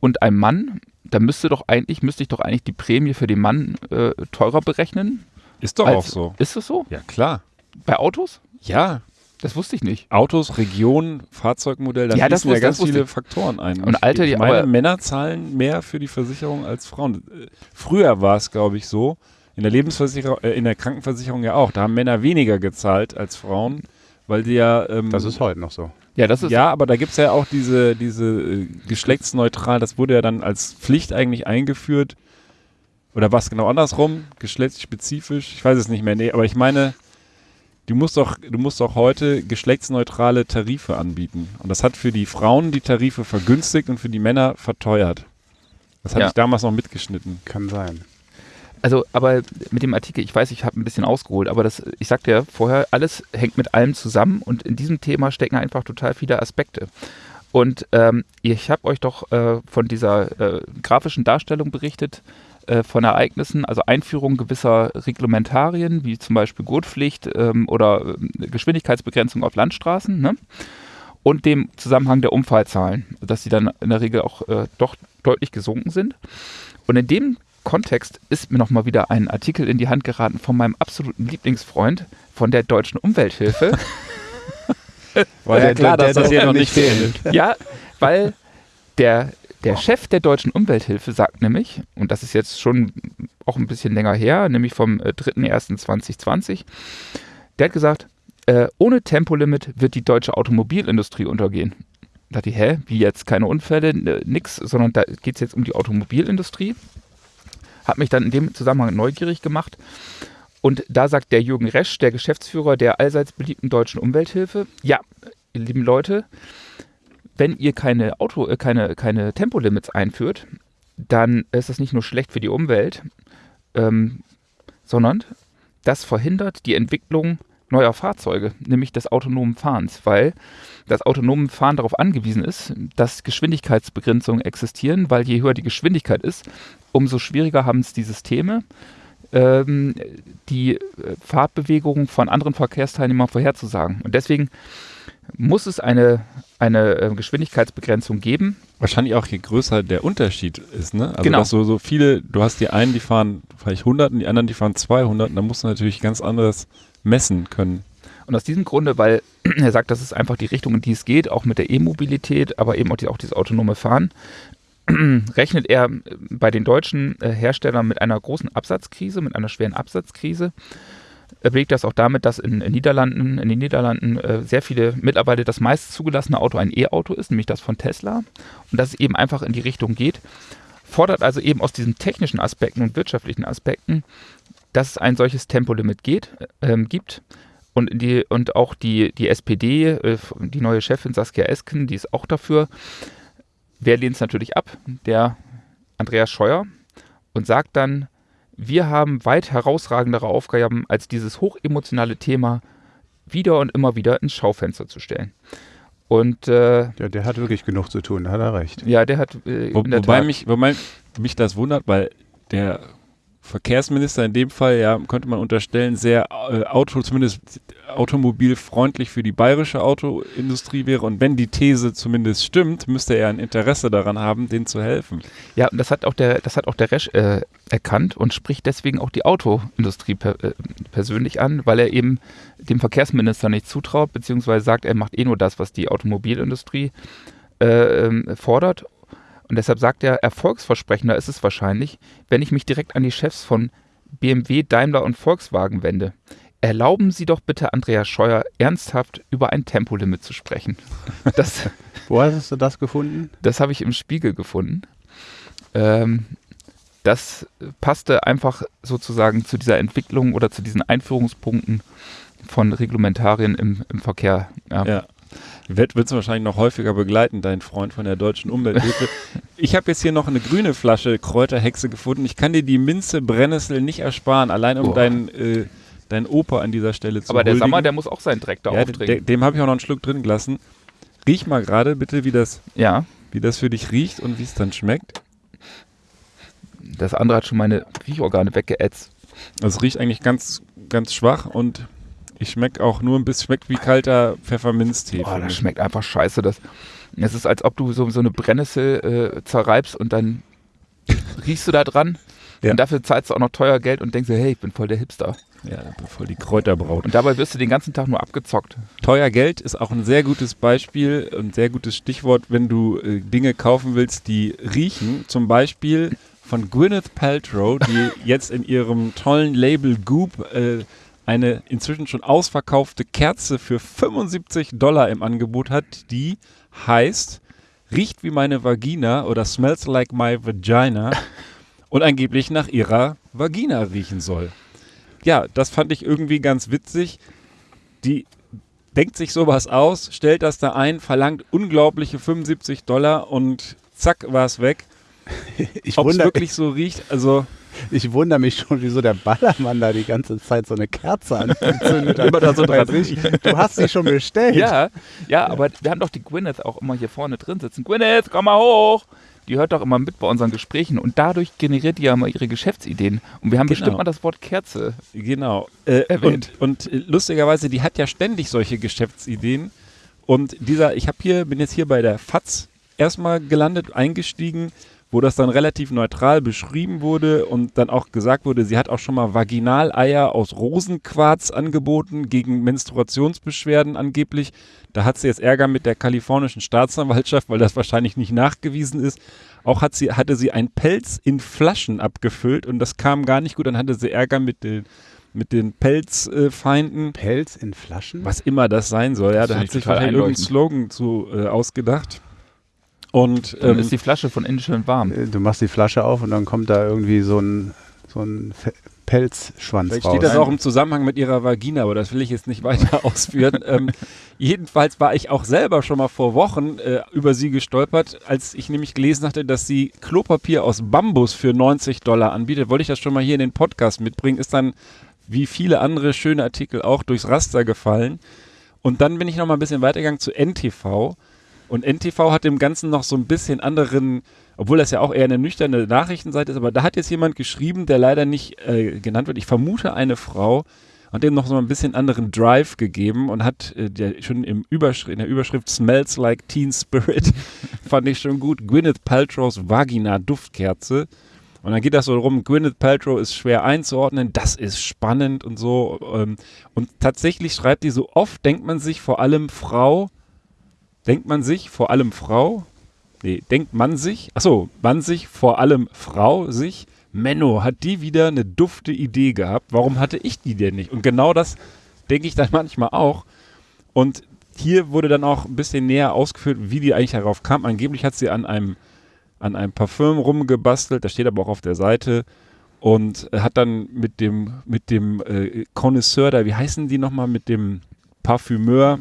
[SPEAKER 3] und ein Mann, dann müsste doch eigentlich, müsste ich doch eigentlich die Prämie für den Mann äh, teurer berechnen.
[SPEAKER 2] Ist doch
[SPEAKER 3] als,
[SPEAKER 2] auch so.
[SPEAKER 3] Ist das so?
[SPEAKER 2] Ja, klar.
[SPEAKER 3] Bei Autos?
[SPEAKER 2] Ja.
[SPEAKER 3] Das wusste ich nicht.
[SPEAKER 2] Autos, Region, Fahrzeugmodell, da
[SPEAKER 3] Ja, das
[SPEAKER 2] fließen ja
[SPEAKER 3] wusste-
[SPEAKER 2] ganz
[SPEAKER 3] wusste
[SPEAKER 2] viele. Faktoren ein.
[SPEAKER 3] Und Alter,
[SPEAKER 2] ich meine, Männer zahlen mehr für die Versicherung als Frauen. Früher war es, glaube ich, so. In der Lebensversicherung, äh, in der Krankenversicherung ja auch. Da haben Männer weniger gezahlt als Frauen, weil die ja. Ähm,
[SPEAKER 4] Das ist heute noch so.
[SPEAKER 3] Ja, das ist
[SPEAKER 2] ja, aber da gibt es ja auch diese, diese äh, geschlechtsneutral, das wurde ja dann als Pflicht eigentlich eingeführt. Oder was genau andersrum? Geschlechtsspezifisch? Ich weiß es nicht mehr. Nee, aber ich meine, du musst doch, du musst doch heute geschlechtsneutrale Tarife anbieten. Und das hat für die Frauen die Tarife vergünstigt und für die Männer verteuert. Das hatte
[SPEAKER 3] Ja.
[SPEAKER 2] ich damals noch mitgeschnitten.
[SPEAKER 4] Kann sein.
[SPEAKER 3] Also, aber mit dem Artikel, ich weiß, ich habe ein bisschen ausgeholt, aber das, ich sagte ja vorher, alles hängt mit allem zusammen und in diesem Thema stecken einfach total viele Aspekte. Und ähm, ich habe euch doch äh, von dieser äh, grafischen Darstellung berichtet, äh, von Ereignissen, also Einführung gewisser Reglementarien, wie zum Beispiel Gurtpflicht ähm, oder äh, Geschwindigkeitsbegrenzung auf Landstraßen, ne? und dem Zusammenhang der Unfallzahlen, dass sie dann in der Regel auch äh, doch deutlich gesunken sind. Und in dem Kontext ist mir nochmal wieder ein Artikel in die Hand geraten von meinem absoluten Lieblingsfreund von der Deutschen Umwelthilfe.
[SPEAKER 2] War ja klar, dass das hier noch nicht fehlt.
[SPEAKER 3] ja, weil der, der Chef der Deutschen Umwelthilfe sagt nämlich, und das ist jetzt schon auch ein bisschen länger her, nämlich vom äh, 3.1.2020, der hat gesagt, äh, ohne Tempolimit wird die deutsche Automobilindustrie untergehen. Da dachte ich, hä, wie jetzt keine Unfälle, äh, nix, sondern da geht es jetzt um die Automobilindustrie. Hat mich dann in dem Zusammenhang neugierig gemacht. Und da sagt der Jürgen Resch, der Geschäftsführer der allseits beliebten Deutschen Umwelthilfe, ja, lieben Leute, wenn ihr keine Auto, äh, keine, keine Tempolimits einführt, dann ist das nicht nur schlecht für die Umwelt, ähm, sondern das verhindert die Entwicklung neuer Fahrzeuge, nämlich des autonomen Fahrens, weil das autonome Fahren darauf angewiesen ist, dass Geschwindigkeitsbegrenzungen existieren, weil je höher die Geschwindigkeit ist, umso schwieriger haben es die Systeme, ähm, die äh, Fahrtbewegungen von anderen Verkehrsteilnehmern vorherzusagen. Und deswegen muss es eine, eine äh, Geschwindigkeitsbegrenzung geben.
[SPEAKER 2] Wahrscheinlich auch je größer der Unterschied ist, ne? Also
[SPEAKER 3] Genau.
[SPEAKER 2] so, so viele, du hast die einen, die fahren vielleicht 100 und die anderen, die fahren 200 und da musst du natürlich ganz anderes messen können.
[SPEAKER 3] Und aus diesem Grunde, weil er sagt, das ist einfach die Richtung, in die es geht, auch mit der E-Mobilität, aber eben auch, die, auch dieses autonome Fahren, rechnet er äh, bei den deutschen äh, Herstellern mit einer großen Absatzkrise, mit einer schweren Absatzkrise. Er belegt das auch damit, dass in, in, Niederlanden, in den Niederlanden äh, sehr viele mittlerweile das meist zugelassene Auto ein E-Auto ist, nämlich das von Tesla. Und dass es eben einfach in die Richtung geht. Fordert also eben aus diesen technischen Aspekten und wirtschaftlichen Aspekten, dass es ein solches Tempolimit geht, ähm, gibt. Und, die, und auch die, die SPD, äh, die neue Chefin Saskia Esken, die ist auch dafür. Wer lehnt es natürlich ab? Der Andreas Scheuer und sagt dann, wir haben weit herausragendere Aufgaben, als dieses hochemotionale Thema wieder und immer wieder ins Schaufenster zu stellen. Und äh,
[SPEAKER 4] Ja, der hat wirklich genug zu tun, da hat er recht.
[SPEAKER 3] ja, der hat äh,
[SPEAKER 2] Wo,
[SPEAKER 3] in der
[SPEAKER 2] wobei,
[SPEAKER 3] Tat,
[SPEAKER 2] mich, wobei mich das wundert, weil der Verkehrsminister in dem Fall, ja, könnte man unterstellen, sehr äh, Auto, zumindest automobilfreundlich für die bayerische Autoindustrie wäre. Und wenn die These zumindest stimmt, müsste er ein Interesse daran haben, denen zu helfen.
[SPEAKER 3] Ja, und das hat auch der, das hat auch der Resch äh, erkannt und spricht deswegen auch die Autoindustrie per, äh, persönlich an, weil er eben dem Verkehrsminister nicht zutraut, beziehungsweise sagt, er macht eh nur das, was die Automobilindustrie äh, ähm, fordert. Und deshalb sagt er, erfolgsversprechender ist es wahrscheinlich, wenn ich mich direkt an die Chefs von BMW, Daimler und Volkswagen wende. Erlauben Sie doch bitte Andreas Scheuer ernsthaft über ein Tempolimit zu sprechen. Das,
[SPEAKER 4] Wo hast du das gefunden?
[SPEAKER 3] das habe ich im Spiegel gefunden. Ähm, das passte einfach sozusagen zu dieser Entwicklung oder zu diesen Einführungspunkten von Reglementarien im, im Verkehr. Ja.
[SPEAKER 2] Ja. Wird es wahrscheinlich noch häufiger begleiten, dein Freund von der Deutschen Umwelthilfe. ich habe jetzt hier noch eine grüne Flasche Kräuterhexe gefunden. Ich kann dir die Minze Brennnessel nicht ersparen, allein um deinen äh, dein Opa an dieser Stelle zu
[SPEAKER 3] Aber der. Sammer, der muss auch seinen Dreck da
[SPEAKER 2] ja,
[SPEAKER 3] aufdrehen.
[SPEAKER 2] de- dem habe ich auch noch einen Schluck drin gelassen. Riech mal gerade bitte, wie das,
[SPEAKER 3] ja,
[SPEAKER 2] wie das für dich riecht und wie es dann schmeckt.
[SPEAKER 3] das andere hat schon meine Riechorgane weggeätzt.
[SPEAKER 2] Es riecht eigentlich ganz, ganz schwach und ich schmecke auch nur ein bisschen, schmeckt wie kalter Pfefferminztee. Finde
[SPEAKER 3] das schmeckt einfach scheiße. Das, es ist, als ob du so, so eine Brennnessel äh, zerreibst und dann riechst du da dran.
[SPEAKER 2] Ja.
[SPEAKER 3] Und dafür zahlst du auch noch teuer Geld und denkst dir, hey, ich bin voll der Hipster.
[SPEAKER 2] Ja, voll die Kräuterbraut.
[SPEAKER 3] Und dabei wirst du den ganzen Tag nur abgezockt.
[SPEAKER 2] Teuer Geld ist auch ein sehr gutes Beispiel und sehr gutes Stichwort, wenn du äh, Dinge kaufen willst, die riechen. Zum Beispiel von Gwyneth Paltrow, die jetzt in ihrem tollen Label Goop äh, eine inzwischen schon ausverkaufte Kerze für 75 Dollar im Angebot hat, die heißt Riecht wie meine Vagina oder Smells like my vagina und angeblich nach ihrer Vagina riechen soll. Ja, das fand ich irgendwie ganz witzig. Die denkt sich sowas aus, stellt das da ein, verlangt unglaubliche 75 Dollar und zack war es weg.
[SPEAKER 4] Ich
[SPEAKER 2] Ob es wirklich so riecht, also
[SPEAKER 4] ich wunder mich schon, wieso der Ballermann da die ganze Zeit so eine Kerze angezündet hat.
[SPEAKER 3] Immer da so dran.
[SPEAKER 4] Ich, Du hast sie schon bestellt.
[SPEAKER 3] Ja, ja, aber wir haben doch die Gwyneth auch immer hier vorne drin sitzen. Gwyneth, komm mal hoch! Die hört doch immer mit bei unseren Gesprächen und dadurch generiert die ja immer ihre Geschäftsideen. Und wir haben
[SPEAKER 2] Genau.
[SPEAKER 3] bestimmt mal das Wort Kerze.
[SPEAKER 2] Genau. Äh,
[SPEAKER 3] Erwähnt.
[SPEAKER 2] und, und lustigerweise, die hat ja ständig solche Geschäftsideen. Und dieser, ich habe hier, bin jetzt hier bei der FAZ erstmal gelandet, eingestiegen, wo das dann relativ neutral beschrieben wurde und dann auch gesagt wurde, sie hat auch schon mal Vaginaleier aus Rosenquarz angeboten gegen Menstruationsbeschwerden angeblich. Da hat sie jetzt Ärger mit der kalifornischen Staatsanwaltschaft, weil das wahrscheinlich nicht nachgewiesen ist. Auch hat sie, hatte sie einen Pelz in Flaschen abgefüllt und das kam gar nicht gut. Dann hatte sie Ärger mit den, mit den Pelzfeinden.
[SPEAKER 4] Pelz in Flaschen?
[SPEAKER 2] Was immer das sein soll, ja,
[SPEAKER 3] Das
[SPEAKER 2] da hat
[SPEAKER 3] ich
[SPEAKER 2] sich wahrscheinlich irgendein. Slogan zu äh, ausgedacht. Und
[SPEAKER 3] Dann
[SPEAKER 2] ähm,
[SPEAKER 3] ist die Flasche von innen schön warm.
[SPEAKER 4] Äh, Du machst die Flasche auf und dann kommt da irgendwie so ein, so ein Pelzschwanz
[SPEAKER 2] Vielleicht
[SPEAKER 4] raus.
[SPEAKER 2] steht das auch im Zusammenhang mit ihrer Vagina, aber das will ich jetzt nicht weiter ausführen. ähm, jedenfalls war ich auch selber schon mal vor Wochen äh, über sie gestolpert, als ich nämlich gelesen hatte, dass sie Klopapier aus Bambus für 90 Dollar anbietet. Wollte ich das schon mal hier in den Podcast mitbringen, ist dann wie viele andere schöne Artikel auch durchs Raster gefallen. Und dann bin ich noch mal ein bisschen weitergegangen zu NTV. Und NTV hat dem Ganzen noch so ein bisschen anderen, obwohl das ja auch eher eine nüchterne Nachrichtenseite ist, aber da hat jetzt jemand geschrieben, der leider nicht äh, genannt wird. Ich vermute eine Frau, hat dem noch so ein bisschen anderen Drive gegeben und hat äh, der schon im Überschrift, in der Überschrift Smells like Teen Spirit, fand ich schon gut, Gwyneth Paltrows Vagina Duftkerze. Und dann geht das so rum, Gwyneth Paltrow ist schwer einzuordnen, das ist spannend und so. Ähm, und tatsächlich schreibt die so oft, denkt man sich vor allem Frau, denkt man sich vor allem Frau, nee, denkt man sich, achso, man sich vor allem Frau sich, Menno, hat die wieder eine dufte Idee gehabt, warum hatte ich die denn nicht? Und genau das denke ich dann manchmal auch. Und hier wurde dann auch ein bisschen näher ausgeführt, wie die eigentlich darauf kam. Angeblich hat sie an einem, an einem Parfüm rumgebastelt, das steht aber auch auf der Seite. Und hat dann mit dem, mit dem äh, Connoisseur da, wie heißen die nochmal, mit dem Parfümeur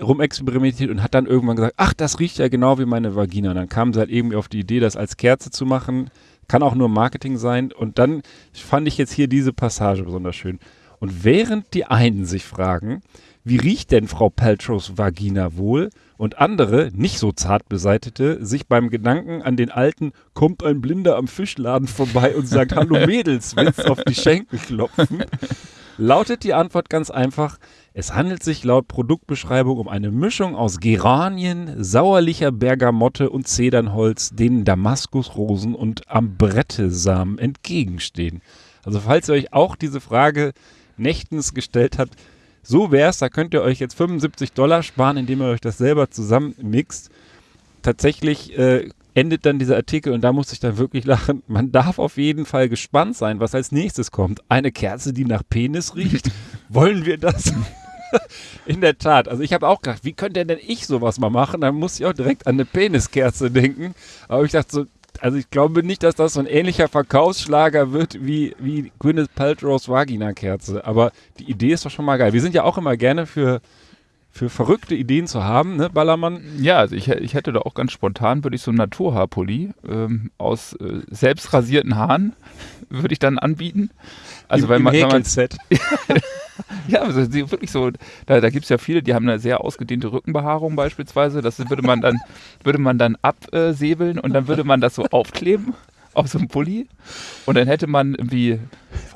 [SPEAKER 2] rumexperimentiert und hat dann irgendwann gesagt, ach, das riecht ja genau wie meine Vagina. Und dann kam sie halt irgendwie auf die Idee, das als Kerze zu machen. Kann auch nur Marketing sein. Und dann fand ich jetzt hier diese Passage besonders schön. Und während die einen sich fragen, wie riecht denn Frau Paltrows Vagina wohl? Und andere, nicht so zart beseitete, sich beim Gedanken an den alten, kommt ein Blinder am Fischladen vorbei und sagt, hallo Mädels, willst auf die Schenkel klopfen? Lautet die Antwort ganz einfach, es handelt sich laut Produktbeschreibung um eine Mischung aus Geranien, sauerlicher Bergamotte und Zedernholz, denen Damaskusrosen und Ambrettesamen entgegenstehen. Also falls ihr euch auch diese Frage nächtens gestellt habt, so wär's, da könnt ihr euch jetzt 75 Dollar sparen, indem ihr euch das selber zusammenmixt. Tatsächlich äh, endet dann dieser Artikel und da musste ich dann wirklich lachen. Man darf auf jeden Fall gespannt sein, was als nächstes kommt. Eine Kerze, die nach Penis riecht. Wollen wir das? In der Tat. Also ich habe auch gedacht, wie könnte denn ich sowas mal machen? Dann muss ich auch direkt an eine Peniskerze denken. Aber ich dachte so, also ich glaube nicht, dass das so ein ähnlicher Verkaufsschlager wird wie, wie Gwyneth Paltrow's Vagina-Kerze. Aber die Idee ist doch schon mal geil. Wir sind ja auch immer gerne für, für verrückte Ideen zu haben, ne, Ballermann?
[SPEAKER 3] Ja, also ich, ich hätte da auch ganz spontan, würde ich so ein Naturhaarpulli ähm, aus äh, selbst rasierten Haaren, würde ich dann anbieten. Also
[SPEAKER 2] Im,
[SPEAKER 3] wenn
[SPEAKER 2] im
[SPEAKER 3] man, wenn man
[SPEAKER 2] Häkelset.
[SPEAKER 3] Ja, also wirklich so, da, da gibt es ja viele, die haben eine sehr ausgedehnte Rückenbehaarung beispielsweise. Das würde man dann, würde man dann absäbeln und dann würde man das so aufkleben auf so einem Pulli. Und dann hätte man irgendwie,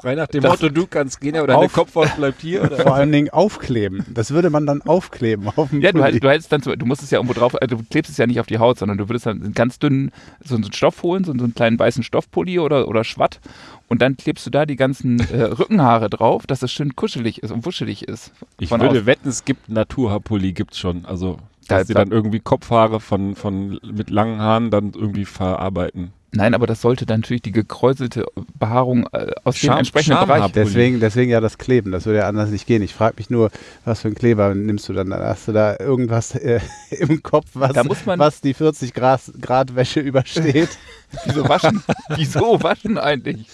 [SPEAKER 2] Frei nach dem
[SPEAKER 3] Das-
[SPEAKER 2] Motto, du kannst gehen, aber deine Kopfhaut bleibt hier. Oder?
[SPEAKER 4] Vor allen Dingen aufkleben. Das würde man dann aufkleben auf dem
[SPEAKER 3] ja, du,
[SPEAKER 4] Pulli.
[SPEAKER 3] hätt- du hättest dann, so- du musst es ja irgendwo drauf, also du klebst es ja nicht auf die Haut, sondern du würdest dann einen ganz dünnen, so einen Stoff holen, so, einen kleinen weißen Stoffpulli oder, oder Schwatt. Und dann klebst du da die ganzen äh, Rückenhaare drauf, dass es schön kuschelig ist und wuschelig ist.
[SPEAKER 2] Ich würde
[SPEAKER 3] außen.
[SPEAKER 2] wetten, es gibt Naturhaarpulli, gibt's schon. Also,
[SPEAKER 3] Da-
[SPEAKER 2] dass sie
[SPEAKER 3] da-
[SPEAKER 2] dann irgendwie Kopfhaare von, von mit langen Haaren dann irgendwie verarbeiten.
[SPEAKER 3] Nein, aber das sollte dann natürlich die gekräuselte Behaarung äh, aus dem
[SPEAKER 2] Scham-
[SPEAKER 3] entsprechenden
[SPEAKER 2] Schamhaar-
[SPEAKER 3] Bereich.
[SPEAKER 4] Deswegen, deswegen ja das Kleben, das würde ja anders nicht gehen. Ich frage mich nur, was für ein Kleber nimmst du dann? Hast du da irgendwas äh, im Kopf, was,
[SPEAKER 3] Da muss man-
[SPEAKER 4] was die 40 Grad, Grad Wäsche übersteht?
[SPEAKER 3] Wieso waschen? Wieso waschen eigentlich?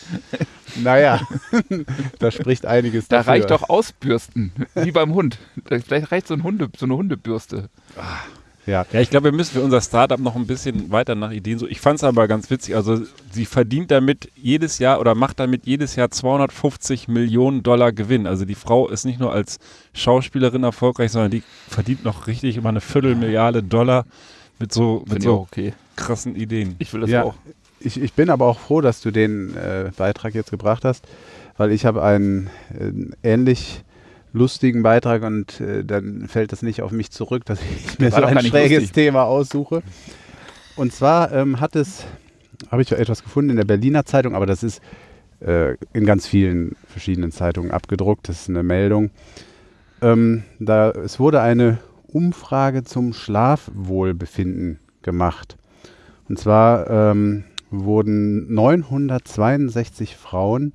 [SPEAKER 4] naja, da spricht einiges
[SPEAKER 3] Da
[SPEAKER 4] dafür.
[SPEAKER 3] reicht doch Ausbürsten, wie beim Hund. Da- Vielleicht reicht so, ein Hunde, so eine Hundebürste.
[SPEAKER 4] Ja.
[SPEAKER 2] Ja, ich glaube, wir müssen für unser Startup noch ein bisschen weiter nach Ideen so. Ich fand es aber ganz witzig. Also, sie verdient damit jedes Jahr oder macht damit jedes Jahr 250 Millionen Dollar Gewinn. Also, die Frau ist nicht nur als Schauspielerin erfolgreich, sondern die verdient noch richtig immer eine Viertelmilliarde Dollar mit so, mit so
[SPEAKER 3] okay.
[SPEAKER 2] krassen Ideen.
[SPEAKER 3] Ich will das
[SPEAKER 4] Ja.
[SPEAKER 3] auch.
[SPEAKER 4] Ich, ich bin aber auch froh, dass du den äh, Beitrag jetzt gebracht hast, weil ich habe einen äh, ähnlich lustigen Beitrag und äh, dann fällt das nicht auf mich zurück, dass ich mir so ein schräges
[SPEAKER 3] lustig.
[SPEAKER 4] Thema aussuche. Und zwar ähm, hat es, habe ich etwas gefunden in der Berliner Zeitung, aber das ist äh, in ganz vielen verschiedenen Zeitungen abgedruckt. Das ist eine Meldung. Ähm, da, es wurde eine Umfrage zum Schlafwohlbefinden gemacht. Und zwar ähm, wurden 962 Frauen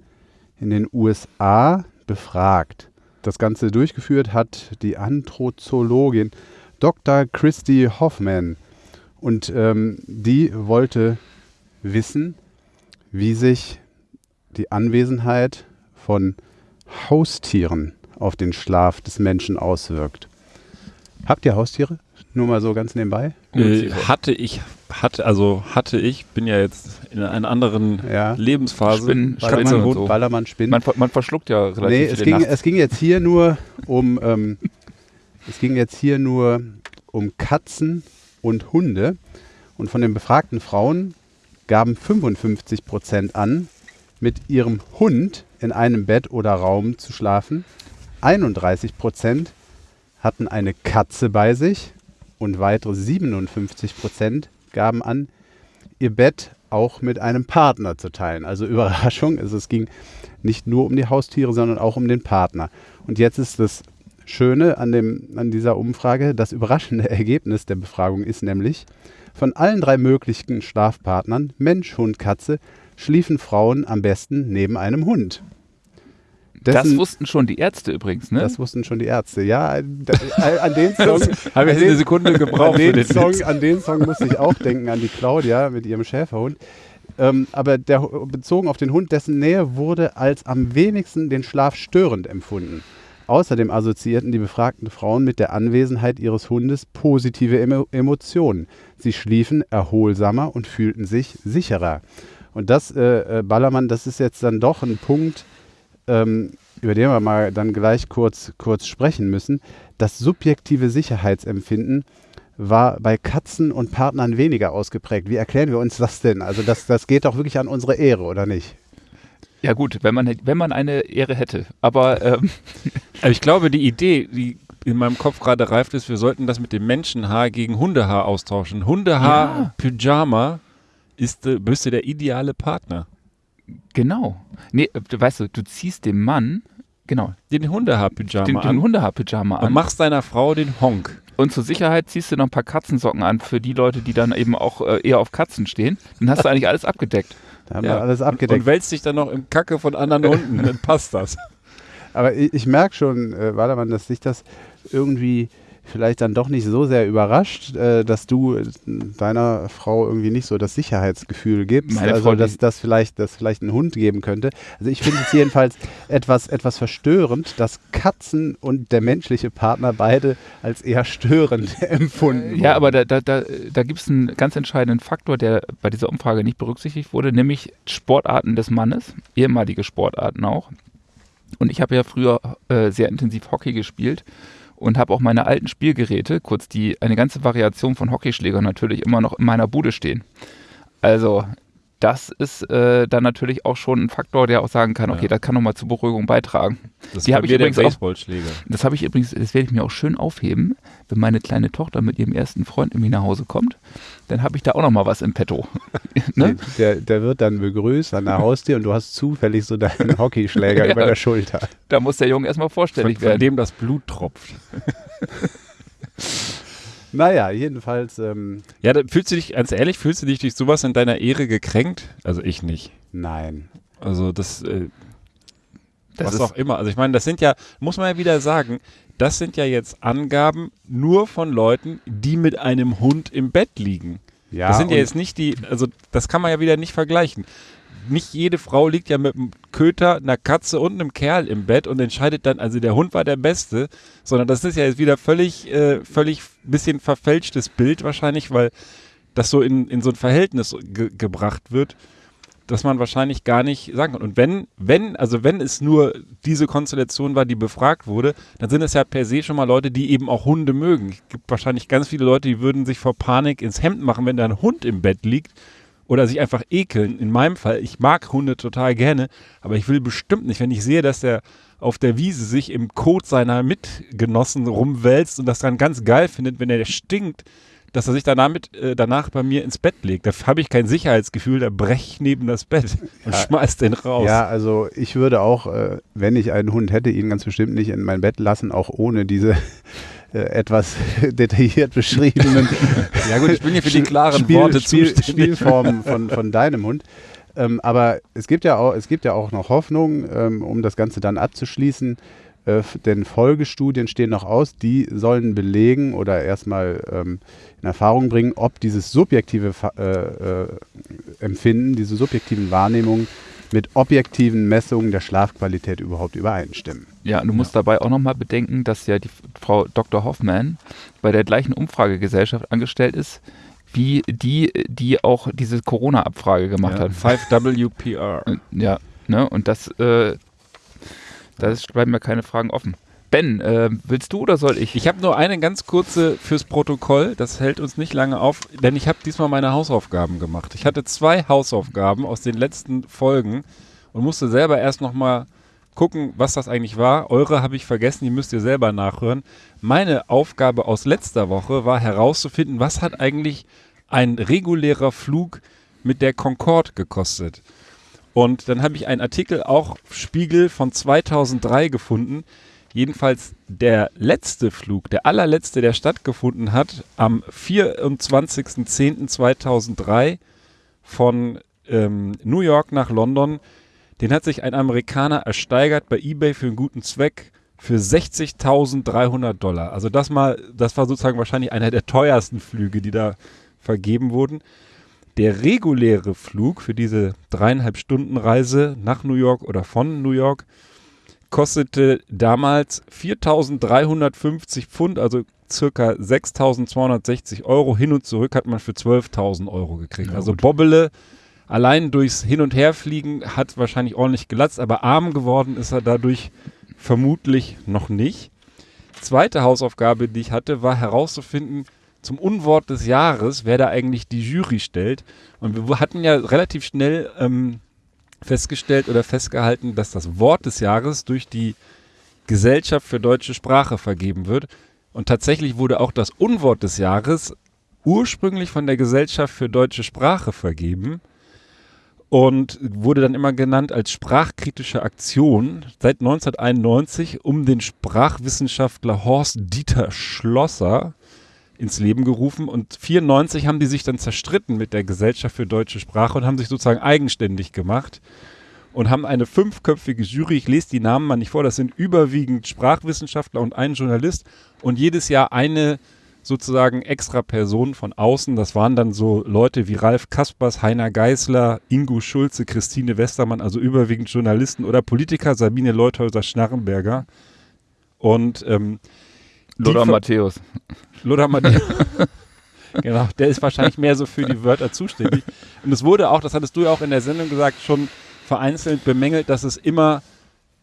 [SPEAKER 4] in den USA befragt. Das Ganze durchgeführt hat die Anthropologin Dr. Christy Hoffman. Und ähm, die wollte wissen, wie sich die Anwesenheit von Haustieren auf den Schlaf des Menschen auswirkt. Habt ihr Haustiere? Nur mal so ganz nebenbei.
[SPEAKER 2] Äh, hatte ich, hatte, also hatte ich, bin ja jetzt in einer anderen
[SPEAKER 4] Ja.
[SPEAKER 2] Lebensphase.
[SPEAKER 3] Spinnen, Ballermann und so.
[SPEAKER 4] Ballermann Spinnen.
[SPEAKER 3] Man, man verschluckt ja relativ
[SPEAKER 4] Nee, es ging,
[SPEAKER 3] nachts.
[SPEAKER 4] es ging jetzt hier nur um ähm, es ging jetzt hier nur um Katzen und Hunde. Und von den befragten Frauen gaben 55 Prozent an, mit ihrem Hund in einem Bett oder Raum zu schlafen. 31 Prozent hatten eine Katze bei sich und weitere 57 Prozent gaben an, ihr Bett auch mit einem Partner zu teilen. Also Überraschung, es ging nicht nur um die Haustiere, sondern auch um den Partner. Und jetzt ist das Schöne an, dem, an dieser Umfrage, das überraschende Ergebnis der Befragung ist nämlich, von allen drei möglichen Schlafpartnern, Mensch, Hund, Katze, schliefen Frauen am besten neben einem Hund.
[SPEAKER 3] Das
[SPEAKER 4] Dessen-
[SPEAKER 3] wussten schon die Ärzte übrigens, ne?
[SPEAKER 4] das wussten schon die Ärzte. Ja, da- an den Song,
[SPEAKER 2] Habe ich
[SPEAKER 4] an
[SPEAKER 2] eine Sekunde gebraucht
[SPEAKER 4] an den,
[SPEAKER 2] den
[SPEAKER 4] Song, an den Song muss ich auch denken, an die Claudia mit ihrem Schäferhund. Ähm, aber der, bezogen auf den Hund, dessen Nähe wurde als am wenigsten den Schlaf störend empfunden. Außerdem assoziierten die befragten Frauen mit der Anwesenheit ihres Hundes positive Emo Emotionen. Sie schliefen erholsamer und fühlten sich sicherer. Und das, äh, äh, Ballermann, das ist jetzt dann doch ein Punkt, ähm, über den wir mal dann gleich kurz, kurz sprechen müssen. Das subjektive Sicherheitsempfinden war bei Katzen und Partnern weniger ausgeprägt. Wie erklären wir uns das denn? Also das, das geht doch wirklich an unsere Ehre, oder nicht?
[SPEAKER 3] ja gut, wenn man, wenn man eine Ehre hätte. Aber ähm,
[SPEAKER 2] Aber ich glaube, die Idee, die in meinem Kopf gerade reift ist, wir sollten das mit dem Menschenhaar gegen Hundehaar austauschen. Hundehaar, Pyjama ist, äh, müsste der ideale Partner.
[SPEAKER 3] Genau. Nee, äh, du weißt du, du ziehst dem Mann, genau,
[SPEAKER 2] Den Hundehaar-Pyjama
[SPEAKER 3] den,
[SPEAKER 2] an
[SPEAKER 3] den Hundehaar-Pyjama
[SPEAKER 2] und
[SPEAKER 3] an.
[SPEAKER 2] machst deiner Frau den Honk.
[SPEAKER 3] Und zur Sicherheit ziehst du noch ein paar Katzensocken an für die Leute, die dann eben auch äh, eher auf Katzen stehen. Dann hast du eigentlich alles abgedeckt.
[SPEAKER 4] Da haben wir alles abgedeckt.
[SPEAKER 2] Und wälzt dich dann noch im Kacke von anderen Hunden, dann passt das.
[SPEAKER 4] Aber ich, ich merke schon, äh, Wadermann, dass sich das irgendwie vielleicht dann doch nicht so sehr überrascht, äh, dass du äh, deiner Frau irgendwie nicht so das Sicherheitsgefühl gibst.
[SPEAKER 3] Meine
[SPEAKER 4] also
[SPEAKER 3] Frau,
[SPEAKER 4] dass das vielleicht, dass vielleicht einen Hund geben könnte. Also ich finde es jedenfalls etwas, etwas verstörend, dass Katzen und der menschliche Partner beide als eher störend empfunden
[SPEAKER 3] Ja,
[SPEAKER 4] wurden.
[SPEAKER 3] aber da, da, da, da gibt es einen ganz entscheidenden Faktor, der bei dieser Umfrage nicht berücksichtigt wurde, nämlich Sportarten des Mannes, ehemalige Sportarten auch. Und ich habe ja früher äh, sehr intensiv Hockey gespielt und habe auch meine alten Spielgeräte, kurz die eine ganze Variation von Hockeyschlägern natürlich immer noch in meiner Bude stehen. Also das ist äh, dann natürlich auch schon ein Faktor, der auch sagen kann, okay,
[SPEAKER 2] Ja.
[SPEAKER 3] das kann nochmal zur Beruhigung beitragen.
[SPEAKER 2] Das
[SPEAKER 3] Die
[SPEAKER 2] ist
[SPEAKER 3] hab
[SPEAKER 2] bei
[SPEAKER 3] ich übrigens auch-
[SPEAKER 2] Baseballschläger.
[SPEAKER 3] Das habe ich übrigens, das werde ich mir auch schön aufheben, wenn meine kleine Tochter mit ihrem ersten Freund irgendwie nach Hause kommt. Dann habe ich da auch noch mal was im Petto. ne?
[SPEAKER 4] der, der wird dann begrüßt an der Haustür und du hast zufällig so deinen Hockeyschläger
[SPEAKER 3] Ja.
[SPEAKER 4] über der Schulter.
[SPEAKER 3] Da muss der Junge erstmal
[SPEAKER 2] Von,
[SPEAKER 3] vorstellig
[SPEAKER 2] von
[SPEAKER 3] werden.
[SPEAKER 2] dem das Blut tropft.
[SPEAKER 4] Naja, jedenfalls, ähm,
[SPEAKER 2] Ja, da fühlst du dich, ganz ehrlich, fühlst du dich durch sowas in deiner Ehre gekränkt? Also ich nicht.
[SPEAKER 4] nein.
[SPEAKER 2] Also das, äh,
[SPEAKER 3] Das
[SPEAKER 2] was
[SPEAKER 3] ist-
[SPEAKER 2] auch immer. Also ich meine, das sind ja, muss man ja wieder sagen, das sind ja jetzt Angaben nur von Leuten, die mit einem Hund im Bett liegen.
[SPEAKER 4] Ja,
[SPEAKER 2] das sind ja jetzt nicht die, also das kann man ja wieder nicht vergleichen. Nicht jede Frau liegt ja mit einem Köter, einer Katze und einem Kerl im Bett und entscheidet dann, also der Hund war der Beste, sondern das ist ja jetzt wieder völlig, äh, völlig bisschen verfälschtes Bild wahrscheinlich, weil das so in, in so ein Verhältnis ge gebracht wird, dass man wahrscheinlich gar nicht sagen kann. Und wenn, wenn, also wenn es nur diese Konstellation war, die befragt wurde, dann sind es ja per se schon mal Leute, die eben auch Hunde mögen. Es gibt wahrscheinlich ganz viele Leute, die würden sich vor Panik ins Hemd machen, wenn da ein Hund im Bett liegt oder sich einfach ekeln. In meinem Fall, ich mag Hunde total gerne, aber ich will bestimmt nicht, wenn ich sehe, dass der auf der Wiese sich im Kot seiner Mitgenossen rumwälzt und das dann ganz geil findet, wenn er stinkt, dass er sich danach, mit, äh, danach bei mir ins Bett legt. Da habe ich kein Sicherheitsgefühl, da brech ich neben das Bett und
[SPEAKER 4] Ja.
[SPEAKER 2] schmeiß den raus.
[SPEAKER 4] Ja, also ich würde auch, äh, wenn ich einen Hund hätte, ihn ganz bestimmt nicht in mein Bett lassen, auch ohne diese etwas detailliert beschriebenen
[SPEAKER 2] Ja gut, ich bin hier für die klaren
[SPEAKER 4] Spiel,
[SPEAKER 2] Worte
[SPEAKER 4] Spiel,
[SPEAKER 2] zuständig.
[SPEAKER 4] Spielformen von, von deinem Hund. Ähm, aber es gibt, ja auch, es gibt ja auch noch Hoffnung, ähm, um das Ganze dann abzuschließen. Äh, denn Folgestudien stehen noch aus, die sollen belegen oder erstmal ähm, in Erfahrung bringen, ob dieses subjektive äh, äh, Empfinden, diese subjektiven Wahrnehmungen mit objektiven Messungen der Schlafqualität überhaupt übereinstimmen.
[SPEAKER 3] Ja, und du musst dabei auch nochmal bedenken, dass ja die Frau Dr. Hoffmann bei der gleichen Umfragegesellschaft angestellt ist, wie die, die auch diese Corona-Abfrage gemacht
[SPEAKER 2] Ja,
[SPEAKER 3] hat.
[SPEAKER 2] 5WPR.
[SPEAKER 3] Und- Ja, ne, und das, äh, da bleiben mir keine Fragen offen. Ben, äh, willst du oder soll ich?
[SPEAKER 2] Ich habe nur eine ganz kurze fürs Protokoll, das hält uns nicht lange auf, denn ich habe diesmal meine Hausaufgaben gemacht. Ich hatte zwei Hausaufgaben aus den letzten Folgen und musste selber erst nochmal gucken, was das eigentlich war. Eure habe ich vergessen, die müsst ihr selber nachhören. Meine Aufgabe aus letzter Woche war herauszufinden, was hat eigentlich ein regulärer Flug mit der Concorde gekostet. Und dann habe ich einen Artikel, auch Spiegel von 2003 gefunden. Jedenfalls der letzte Flug, der allerletzte, der stattgefunden hat, am 24.10.2003 von ähm, New York nach London, den hat sich ein Amerikaner ersteigert bei eBay für einen guten Zweck für 60.300 Dollar. Also das mal, das war sozusagen wahrscheinlich einer der teuersten Flüge, die da vergeben wurden. Der reguläre Flug für diese dreieinhalb Stunden Reise nach New York oder von New York kostete damals 4.350 Pfund, also circa 6.260 Euro. Hin und zurück hat man für 12.000 Euro gekriegt.
[SPEAKER 3] Ja,
[SPEAKER 2] also
[SPEAKER 3] gut.
[SPEAKER 2] Bobbele allein durchs Hin- und Herfliegen hat wahrscheinlich ordentlich gelatzt, aber arm geworden ist er dadurch vermutlich noch nicht. Zweite Hausaufgabe, die ich hatte, war herauszufinden, zum Unwort des Jahres, wer da eigentlich die Jury stellt. Und wir hatten ja relativ schnell ähm, festgestellt oder festgehalten, dass das Wort des Jahres durch die Gesellschaft für deutsche Sprache vergeben wird. Und tatsächlich wurde auch das Unwort des Jahres ursprünglich von der Gesellschaft für deutsche Sprache vergeben und wurde dann immer genannt als sprachkritische Aktion seit 1991 um den Sprachwissenschaftler Horst Dieter Schlosser. Ins Leben gerufen und 94 haben die sich dann zerstritten mit der Gesellschaft für deutsche Sprache und haben sich sozusagen eigenständig gemacht und haben eine fünfköpfige Jury, ich lese die Namen mal nicht vor, das sind überwiegend Sprachwissenschaftler und ein Journalist und jedes Jahr eine sozusagen extra Person von außen. Das waren dann so Leute wie Ralf Kaspers, Heiner Geißler, Ingo Schulze, Christine Westermann, also überwiegend Journalisten oder Politiker, Sabine Leuthäuser-Schnarrenberger. Und ähm,
[SPEAKER 3] Lothar Matthäus.
[SPEAKER 2] Lothar Matthäus. genau, der ist wahrscheinlich mehr so für die Wörter zuständig. Und es wurde auch, das hattest du ja auch in der Sendung gesagt, schon vereinzelt bemängelt, dass es immer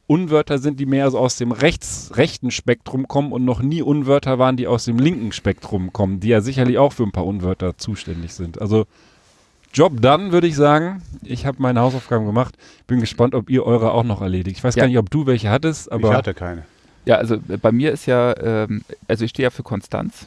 [SPEAKER 2] Unwörter sind, die mehr so aus dem rechts, rechten Spektrum kommen und noch nie Unwörter waren, die aus dem linken Spektrum kommen, die ja sicherlich auch für ein paar Unwörter zuständig sind. Also Job done, würde ich sagen. Ich habe meine Hausaufgaben gemacht. Bin gespannt, ob ihr eure auch noch erledigt. Ich weiß
[SPEAKER 3] Ja.
[SPEAKER 2] gar nicht, ob du welche hattest, aber
[SPEAKER 4] ich hatte keine.
[SPEAKER 3] Ja, also äh, bei mir ist ja, ähm, also ich stehe ja für Konstanz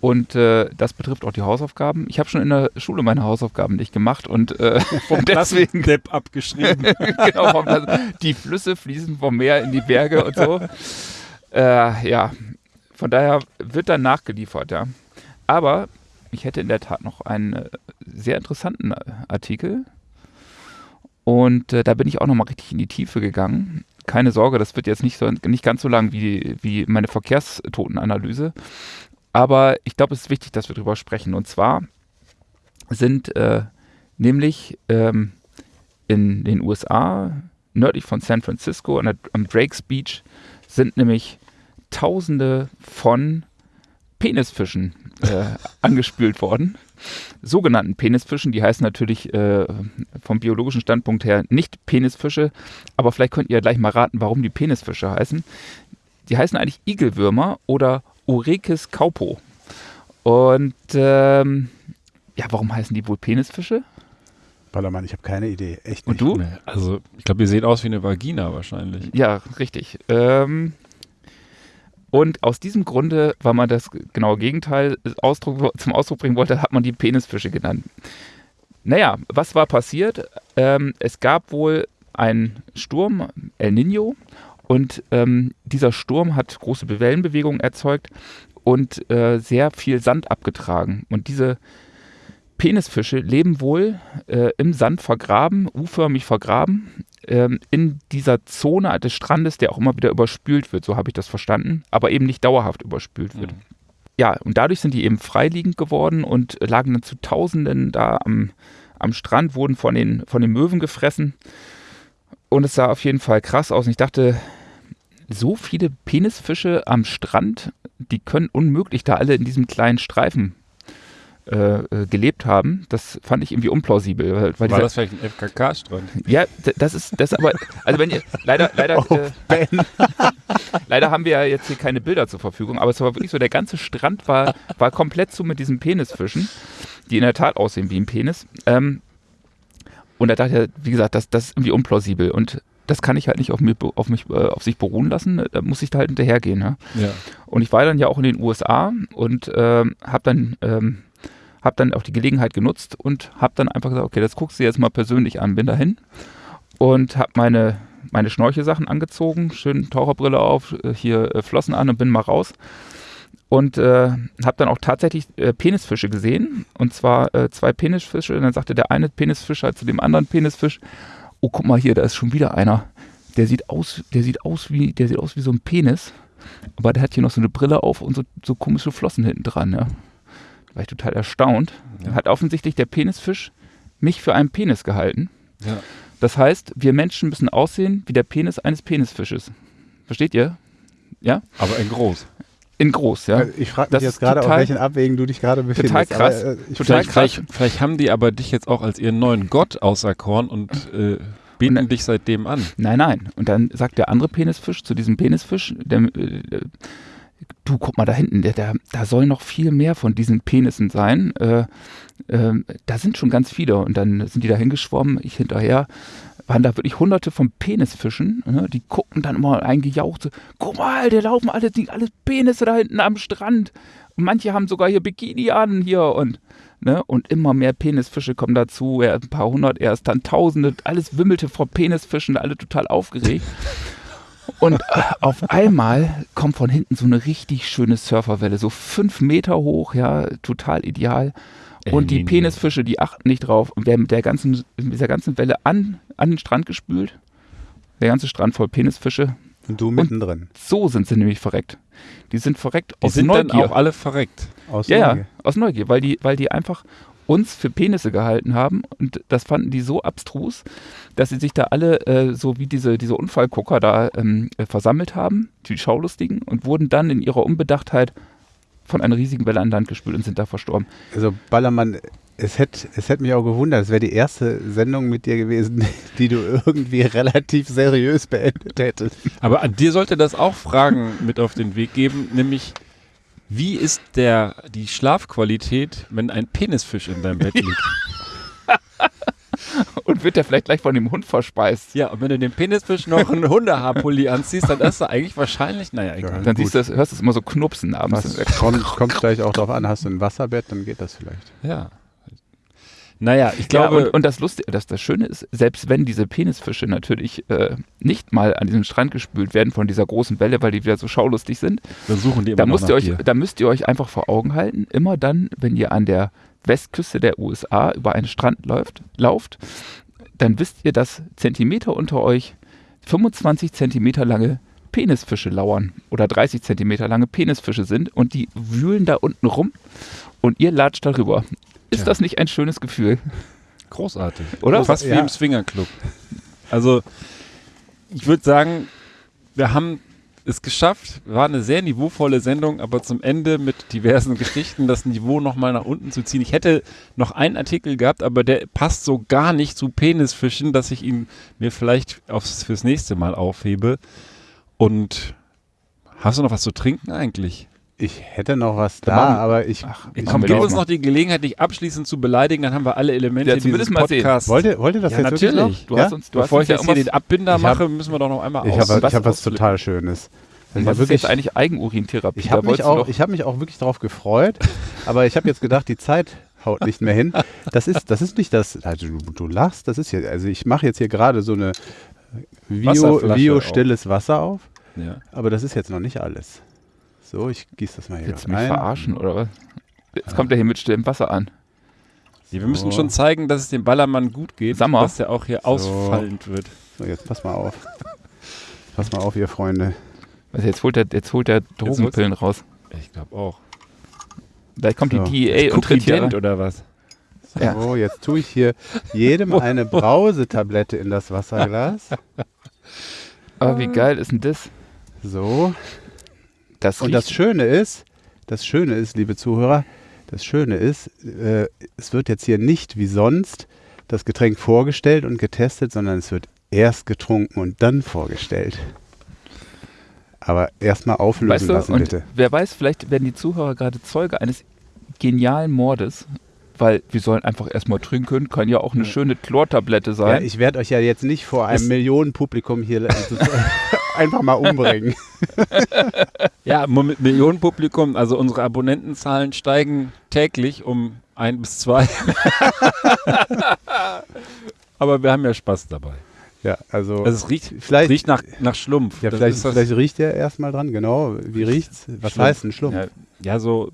[SPEAKER 3] und äh, das betrifft auch die Hausaufgaben. Ich habe schon in der Schule meine Hausaufgaben nicht gemacht und äh,
[SPEAKER 2] vom
[SPEAKER 3] deswegen
[SPEAKER 2] Depp abgeschrieben.
[SPEAKER 3] genau, vom, also die Flüsse fließen vom Meer in die Berge und so. Äh, ja, von daher wird dann nachgeliefert, ja. Aber ich hätte in der Tat noch einen äh, sehr interessanten äh, Artikel. Und äh, da bin ich auch nochmal richtig in die Tiefe gegangen. Keine Sorge, das wird jetzt nicht, so, nicht ganz so lang wie, wie meine Verkehrstotenanalyse. Aber ich glaube, es ist wichtig, dass wir darüber sprechen. Und zwar sind äh, nämlich ähm, in den USA, nördlich von San Francisco, an der, am Drake's Beach, sind nämlich Tausende von Penisfischen äh, angespült worden. Sogenannten Penisfischen, die heißen natürlich äh, vom biologischen Standpunkt her nicht Penisfische, aber vielleicht könnt ihr gleich mal raten, warum die Penisfische heißen. Die heißen eigentlich Igelwürmer oder Orekis caupo. Und ähm, ja, warum heißen die wohl Penisfische?
[SPEAKER 4] Ballermann, ich habe keine Idee. Echt
[SPEAKER 3] Und
[SPEAKER 4] nicht.
[SPEAKER 3] du?
[SPEAKER 2] Nee, Also, ich glaube, die sehen aus wie eine Vagina wahrscheinlich.
[SPEAKER 3] Ja, richtig. Ähm, und aus diesem Grunde, weil man das genaue Gegenteil Ausdruck, zum Ausdruck bringen wollte, hat man die Penisfische genannt. Naja, was war passiert? Ähm, es gab wohl einen Sturm, El Nino, und ähm, dieser Sturm hat große Wellenbewegungen erzeugt und äh, sehr viel Sand abgetragen. Und diese Penisfische leben wohl äh, im Sand vergraben, U-förmig vergraben, ähm, in dieser Zone des Strandes, der auch immer wieder überspült wird, so habe ich das verstanden, aber eben nicht dauerhaft überspült wird. Ja, und dadurch sind die eben freiliegend geworden und lagen dann zu Tausenden da am, am Strand, wurden von den, von den Möwen gefressen. Und es sah auf jeden Fall krass aus. Und ich dachte, so viele Penisfische am Strand, die können unmöglich da alle in diesem kleinen Streifen äh, äh, gelebt haben. Das fand ich irgendwie unplausibel. Weil, weil
[SPEAKER 2] War
[SPEAKER 3] dieser-
[SPEAKER 2] das vielleicht ein FKK-Strand?
[SPEAKER 3] ja, das ist das aber, also wenn ihr, leider, leider, äh, leider haben wir ja jetzt hier keine Bilder zur Verfügung, aber es war wirklich so, der ganze Strand war, war komplett zu mit diesen Penisfischen, die in der Tat aussehen wie ein Penis. Ähm, und da dachte ich, wie gesagt, das, das ist irgendwie unplausibel und das kann ich halt nicht auf, mir, auf mich, äh, auf sich beruhen lassen, da muss ich da halt hinterhergehen. Ja?
[SPEAKER 2] Ja.
[SPEAKER 3] Und ich war dann ja auch in den USA und ähm, habe dann, ähm, hab dann auch die Gelegenheit genutzt und habe dann einfach gesagt, okay, das guckst du jetzt mal persönlich an. Bin dahin und habe meine, meine Schnorchelsachen angezogen, schön Taucherbrille auf, äh, hier äh, Flossen an und bin mal raus. Und äh, habe dann auch tatsächlich äh, Penisfische gesehen. Und zwar äh, zwei Penisfische. Und dann sagte der eine Penisfisch halt zu dem anderen Penisfisch, oh, guck mal hier, da ist schon wieder einer. Der sieht aus, der sieht aus wie, der sieht aus wie so ein Penis. Aber der hat hier noch so eine Brille auf und so, so komische Flossen hinten dran, ja. War ich total erstaunt.
[SPEAKER 2] Ja.
[SPEAKER 3] Hat offensichtlich der Penisfisch mich für einen Penis gehalten.
[SPEAKER 2] Ja.
[SPEAKER 3] Das heißt, wir Menschen müssen aussehen wie der Penis eines Penisfisches. Versteht ihr?
[SPEAKER 2] Aber in groß.
[SPEAKER 3] In groß, ja.
[SPEAKER 4] Also Ich frage
[SPEAKER 3] Das
[SPEAKER 4] mich
[SPEAKER 3] ist
[SPEAKER 4] jetzt gerade, auf welchen Abwägen du dich gerade befindest.
[SPEAKER 3] Total krass.
[SPEAKER 4] Aber, äh, ich
[SPEAKER 3] Total
[SPEAKER 2] Vielleicht,
[SPEAKER 3] krass.
[SPEAKER 2] vielleicht, vielleicht haben die aber dich jetzt auch als ihren neuen Gott auserkoren und äh, beten
[SPEAKER 3] Und-
[SPEAKER 2] dich seitdem an.
[SPEAKER 3] Nein, nein. Und dann sagt der andere Penisfisch zu diesem Penisfisch, der, äh, du guck mal da hinten, der, da soll noch viel mehr von diesen Penissen sein. Äh, äh, da sind schon ganz viele. Und dann sind die da hingeschwommen, ich hinterher. Waren da wirklich hunderte von Penisfischen, ne? die gucken dann immer eingejaucht, so, guck mal, der laufen alle, die, alles Penisse da hinten am Strand. Und manche haben sogar hier Bikini an hier und Ne? Und immer mehr Penisfische kommen dazu. Er ein paar hundert, erst dann tausende. Alles wimmelte vor Penisfischen, alle total aufgeregt. Und äh, auf einmal kommt von hinten so eine richtig schöne Surferwelle, so fünf Meter hoch, ja, total ideal. Und die Penisfische, die achten nicht drauf und werden mit der ganzen, mit dieser ganzen Welle an, an den Strand gespült. Der ganze Strand voll Penisfische.
[SPEAKER 4] Und du mittendrin.
[SPEAKER 3] So sind sie nämlich verreckt. Die sind verreckt
[SPEAKER 2] Die
[SPEAKER 3] aus
[SPEAKER 2] sind dann
[SPEAKER 3] Neugier.
[SPEAKER 2] auch alle verreckt.
[SPEAKER 4] Aus
[SPEAKER 3] Ja, ja,
[SPEAKER 4] Neugier.
[SPEAKER 3] aus Neugier, weil die, weil die einfach uns für Penisse gehalten haben und das fanden die so abstrus, dass sie sich da alle äh, so wie diese, diese Unfallgucker da ähm, äh, versammelt haben, die Schaulustigen, und wurden dann in ihrer Unbedachtheit von einer riesigen Welle an Land gespült und sind da verstorben.
[SPEAKER 4] Also Ballermann, es hätte es hätt mich auch gewundert, es wäre die erste Sendung mit dir gewesen, die du irgendwie relativ seriös beendet hättest.
[SPEAKER 2] Aber an dir sollte das auch Fragen mit auf den Weg geben, nämlich wie ist der, die Schlafqualität, wenn ein Penisfisch in deinem Bett liegt?
[SPEAKER 3] Und wird der vielleicht gleich von dem Hund verspeist?
[SPEAKER 2] Ja, und wenn du dem Penisfisch noch einen Hundehaarpulli anziehst, dann ist er eigentlich wahrscheinlich, naja, egal.
[SPEAKER 3] Dann
[SPEAKER 4] Gut.
[SPEAKER 3] siehst du, das, hörst du es immer so knupsen abends.
[SPEAKER 4] Was, kommt, kommt gleich auch drauf an, hast du ein Wasserbett, dann geht das vielleicht.
[SPEAKER 2] Ja. Naja, ich
[SPEAKER 3] Ja,
[SPEAKER 2] glaube,
[SPEAKER 3] und, und das Lustige, das, das Schöne ist, selbst wenn diese Penisfische natürlich äh, nicht mal an diesem Strand gespült werden von dieser großen Welle, weil die wieder so schaulustig sind,
[SPEAKER 2] dann suchen die immer
[SPEAKER 3] da,
[SPEAKER 2] noch
[SPEAKER 3] müsst
[SPEAKER 2] nach
[SPEAKER 3] ihr euch,
[SPEAKER 2] dir.
[SPEAKER 3] da müsst ihr euch einfach vor Augen halten, immer dann, wenn ihr an der Westküste der USA über einen Strand läuft, lauft, dann wisst ihr, dass Zentimeter unter euch 25 Zentimeter lange Penisfische lauern oder 30 Zentimeter lange Penisfische sind und die wühlen da unten rum und ihr latscht darüber. Ist das nicht ein schönes Gefühl?
[SPEAKER 2] Großartig.
[SPEAKER 3] Oder?
[SPEAKER 2] Fast wie
[SPEAKER 4] Ja.
[SPEAKER 2] im Swingerclub. Also, ich würde sagen, wir haben es geschafft. War eine sehr niveauvolle Sendung, aber zum Ende mit diversen Geschichten das Niveau nochmal nach unten zu ziehen. Ich hätte noch einen Artikel gehabt, aber der passt so gar nicht zu Penisfischen, dass ich ihn mir vielleicht aufs, fürs nächste Mal aufhebe. Und hast du noch was zu trinken eigentlich?
[SPEAKER 4] Ich hätte noch was da,
[SPEAKER 3] machen-
[SPEAKER 4] aber ich,
[SPEAKER 3] Ach,
[SPEAKER 4] ich
[SPEAKER 3] komm,
[SPEAKER 2] gib uns
[SPEAKER 3] mal.
[SPEAKER 2] noch die Gelegenheit, dich abschließend zu beleidigen, dann haben wir alle Elemente
[SPEAKER 3] Ja,
[SPEAKER 2] dieses
[SPEAKER 3] zumindest mal sehen.
[SPEAKER 2] Podcasts.
[SPEAKER 4] wollt ihr, wollt ihr das
[SPEAKER 2] Ja,
[SPEAKER 4] jetzt wirklich
[SPEAKER 2] natürlich.
[SPEAKER 4] noch?
[SPEAKER 3] Du
[SPEAKER 4] ja?
[SPEAKER 3] hast uns, du
[SPEAKER 2] Bevor
[SPEAKER 3] hast
[SPEAKER 2] ich
[SPEAKER 3] uns
[SPEAKER 2] jetzt hier den Abbinder
[SPEAKER 4] Ich hab-
[SPEAKER 2] mache, müssen wir doch noch einmal
[SPEAKER 4] Ich
[SPEAKER 2] aus.
[SPEAKER 4] habe
[SPEAKER 3] was
[SPEAKER 4] hab was
[SPEAKER 3] auslegen.
[SPEAKER 4] total Schönes. Also
[SPEAKER 3] was ist
[SPEAKER 4] wirklich,
[SPEAKER 3] jetzt eigentlich Eigenurintherapie?
[SPEAKER 4] ich habe mich, auch- ich hab mich auch wirklich darauf gefreut, aber ich habe jetzt gedacht, die Zeit haut nicht mehr hin. Das ist, das ist nicht das, also du, du lachst, das ist hier, also ich mache jetzt hier gerade so eine Bio,
[SPEAKER 2] Wasserflasche
[SPEAKER 4] Bio
[SPEAKER 2] auf.
[SPEAKER 4] stilles Wasser auf,
[SPEAKER 2] Ja.
[SPEAKER 4] aber das ist jetzt noch nicht alles. So, ich gieße das mal hier
[SPEAKER 3] Willst du mich
[SPEAKER 4] rein.
[SPEAKER 3] verarschen oder was? Jetzt kommt er hier mit stillem Wasser an.
[SPEAKER 2] Ja, wir müssen
[SPEAKER 4] So.
[SPEAKER 2] schon zeigen, dass es dem Ballermann gut geht,
[SPEAKER 3] mal.
[SPEAKER 2] dass er auch hier ausfallend wird.
[SPEAKER 4] So, jetzt pass mal auf. Pass mal auf, ihr Freunde.
[SPEAKER 3] Also jetzt holt er, jetzt holt er Drogenpillen raus.
[SPEAKER 2] Ich glaube auch.
[SPEAKER 3] Gleich kommt
[SPEAKER 4] So.
[SPEAKER 3] die DEA und tritt hier
[SPEAKER 2] oder was?
[SPEAKER 3] Ja.
[SPEAKER 4] So, jetzt tue ich hier jedem eine Brausetablette in das Wasserglas.
[SPEAKER 3] Aber wie geil ist denn das?
[SPEAKER 4] So.
[SPEAKER 3] Das
[SPEAKER 4] Und das Schöne ist, das Schöne ist, liebe Zuhörer, das Schöne ist, äh, es wird jetzt hier nicht wie sonst das Getränk vorgestellt und getestet, sondern es wird erst getrunken und dann vorgestellt. Aber erstmal auflösen
[SPEAKER 3] weißt du,
[SPEAKER 4] lassen, bitte.
[SPEAKER 3] wer weiß, vielleicht werden die Zuhörer gerade Zeuge eines genialen Mordes, weil wir sollen einfach erstmal trinken, kann ja auch eine schöne Chlortablette
[SPEAKER 4] Ja,
[SPEAKER 3] sein.
[SPEAKER 4] ich werde euch ja jetzt nicht vor einem
[SPEAKER 2] Es-
[SPEAKER 4] Millionenpublikum hier einfach mal umbringen.
[SPEAKER 2] Ja, mit Millionenpublikum, also unsere Abonnentenzahlen steigen täglich um ein bis zwei. Aber wir haben ja Spaß dabei.
[SPEAKER 4] Ja, also,
[SPEAKER 2] Also es riecht,
[SPEAKER 4] vielleicht,
[SPEAKER 2] riecht nach, nach Schlumpf.
[SPEAKER 4] ja,
[SPEAKER 2] Das
[SPEAKER 4] vielleicht, vielleicht riecht der erstmal dran, genau. Wie riecht's? Was
[SPEAKER 2] Schlumpf.
[SPEAKER 4] heißt ein Schlumpf?
[SPEAKER 2] Ja, ja, so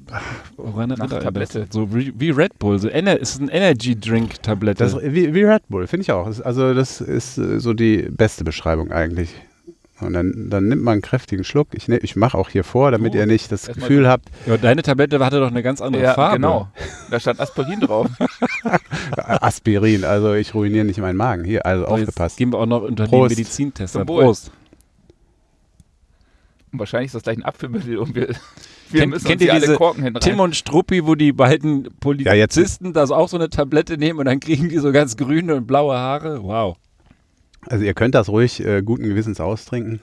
[SPEAKER 2] einen
[SPEAKER 3] Tablette.
[SPEAKER 2] So wie, wie Red Bull. So Ener ist ein Energy Drink Tablette.
[SPEAKER 4] Das, wie, wie Red Bull, finde ich auch. Also das ist äh, so die beste Beschreibung eigentlich. Und dann, dann nimmt man einen kräftigen Schluck. Ich, ne, ich mache auch hier vor, damit
[SPEAKER 3] Oh,
[SPEAKER 4] ihr nicht das Gefühl habt,
[SPEAKER 2] ja, deine Tablette hatte doch eine ganz andere
[SPEAKER 3] ja,
[SPEAKER 2] Farbe.
[SPEAKER 3] genau. Da stand Aspirin drauf.
[SPEAKER 4] Aspirin, also ich ruiniere nicht meinen Magen. Hier, also
[SPEAKER 2] So, jetzt
[SPEAKER 4] aufgepasst.
[SPEAKER 2] gehen wir auch noch unter
[SPEAKER 4] Prost.
[SPEAKER 3] Zum Wohl.
[SPEAKER 2] Prost.
[SPEAKER 3] Und wahrscheinlich ist das gleich ein Abführmittel und wir, wir
[SPEAKER 2] Kennt-
[SPEAKER 3] müssen
[SPEAKER 2] kennt
[SPEAKER 3] uns
[SPEAKER 2] ihr
[SPEAKER 3] alle
[SPEAKER 2] diese
[SPEAKER 3] Korken hinten
[SPEAKER 2] Tim und Struppi, wo die beiden
[SPEAKER 4] Ja, jetzt-
[SPEAKER 2] Polizisten da so auch so eine Tablette nehmen und dann kriegen die so ganz grüne und blaue Haare. Wow.
[SPEAKER 4] Also ihr könnt das ruhig äh, guten Gewissens austrinken.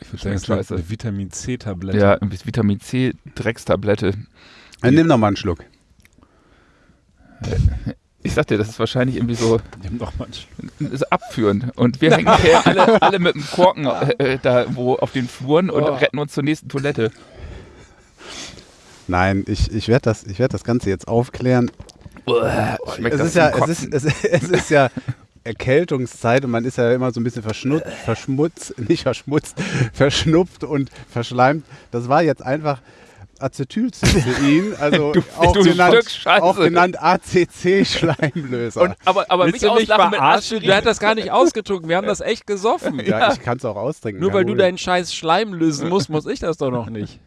[SPEAKER 2] Ich würde
[SPEAKER 3] sagen, es ist eine-
[SPEAKER 2] Vitamin C-Tablette.
[SPEAKER 3] Ja, Vitamin C Dreckstablette.
[SPEAKER 4] Dann nimm noch mal einen Schluck.
[SPEAKER 3] Ich sag dir, das ist wahrscheinlich irgendwie so
[SPEAKER 2] Nimm doch mal einen Schluck.
[SPEAKER 3] ist abführend. Und wir hängen hier alle, alle mit dem Korken äh, da wo auf den Fluren und
[SPEAKER 2] Oh.
[SPEAKER 3] retten uns zur nächsten Toilette.
[SPEAKER 4] Nein, ich, ich werde das, ich werd das Ganze jetzt aufklären.
[SPEAKER 3] Schmeckt
[SPEAKER 4] Es
[SPEAKER 3] das
[SPEAKER 4] ist, ja, es, ist, es, es ist ja Erkältungszeit und man ist ja immer so ein bisschen verschnutzt, verschmutzt, nicht verschmutzt, verschnupft und verschleimt. Das war jetzt einfach Acetylcystein, also
[SPEAKER 3] Du-
[SPEAKER 4] auch,
[SPEAKER 3] du
[SPEAKER 4] genannt, auch genannt ACC-Schleimlöser.
[SPEAKER 3] Und, aber aber
[SPEAKER 2] Willst
[SPEAKER 3] mich
[SPEAKER 2] du
[SPEAKER 3] auslachen mit? Aspirin.
[SPEAKER 2] Der hat das gar nicht ausgetrunken. Wir haben das echt gesoffen.
[SPEAKER 4] ja, ich kann es auch austrinken.
[SPEAKER 2] Nur weil du deinen scheiß Schleim lösen musst, muss ich das doch noch nicht.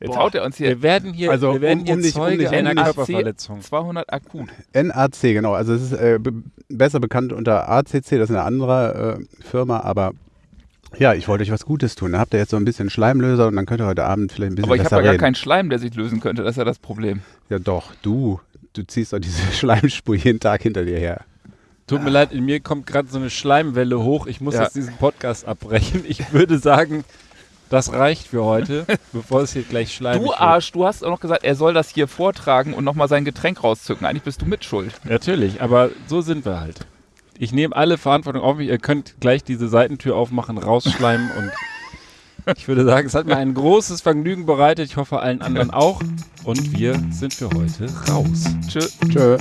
[SPEAKER 3] Jetzt haut er uns hier
[SPEAKER 2] Wir werden hier,
[SPEAKER 4] Also,
[SPEAKER 2] wir werden
[SPEAKER 4] um-
[SPEAKER 2] hier
[SPEAKER 4] um nicht- um
[SPEAKER 2] Zeuge
[SPEAKER 4] um
[SPEAKER 2] einer Körperverletzung.
[SPEAKER 3] 200 akut.
[SPEAKER 4] NAC, genau. Also es ist äh, be besser bekannt unter ACC, das ist eine andere äh, Firma, aber ja, ich wollte euch was Gutes tun. Da habt ihr jetzt so ein bisschen Schleimlöser und dann könnt ihr heute Abend vielleicht ein bisschen
[SPEAKER 3] Aber ich habe ja gar keinen Schleim, der sich lösen könnte. Das ist ja das Problem.
[SPEAKER 4] ja doch, du. Du ziehst doch diese Schleimspur jeden Tag hinter dir her.
[SPEAKER 2] Tut mir leid, in mir kommt gerade so eine Schleimwelle hoch. Ich muss
[SPEAKER 3] Ja.
[SPEAKER 2] jetzt diesen Podcast abbrechen. Ich würde sagen, das reicht für heute, bevor es hier gleich schleimig
[SPEAKER 3] Du
[SPEAKER 2] wird.
[SPEAKER 3] Arsch, du hast auch noch gesagt, er soll das hier vortragen und nochmal sein Getränk rauszücken. Eigentlich bist du mitschuld.
[SPEAKER 2] Natürlich, aber so sind wir halt. Ich nehme alle Verantwortung auf mich. Ihr könnt gleich diese Seitentür aufmachen, rausschleimen und ich würde sagen, es hat mir ein großes Vergnügen bereitet. Ich hoffe allen anderen auch. Und wir sind für heute raus.
[SPEAKER 3] Tschö.
[SPEAKER 4] Tschö.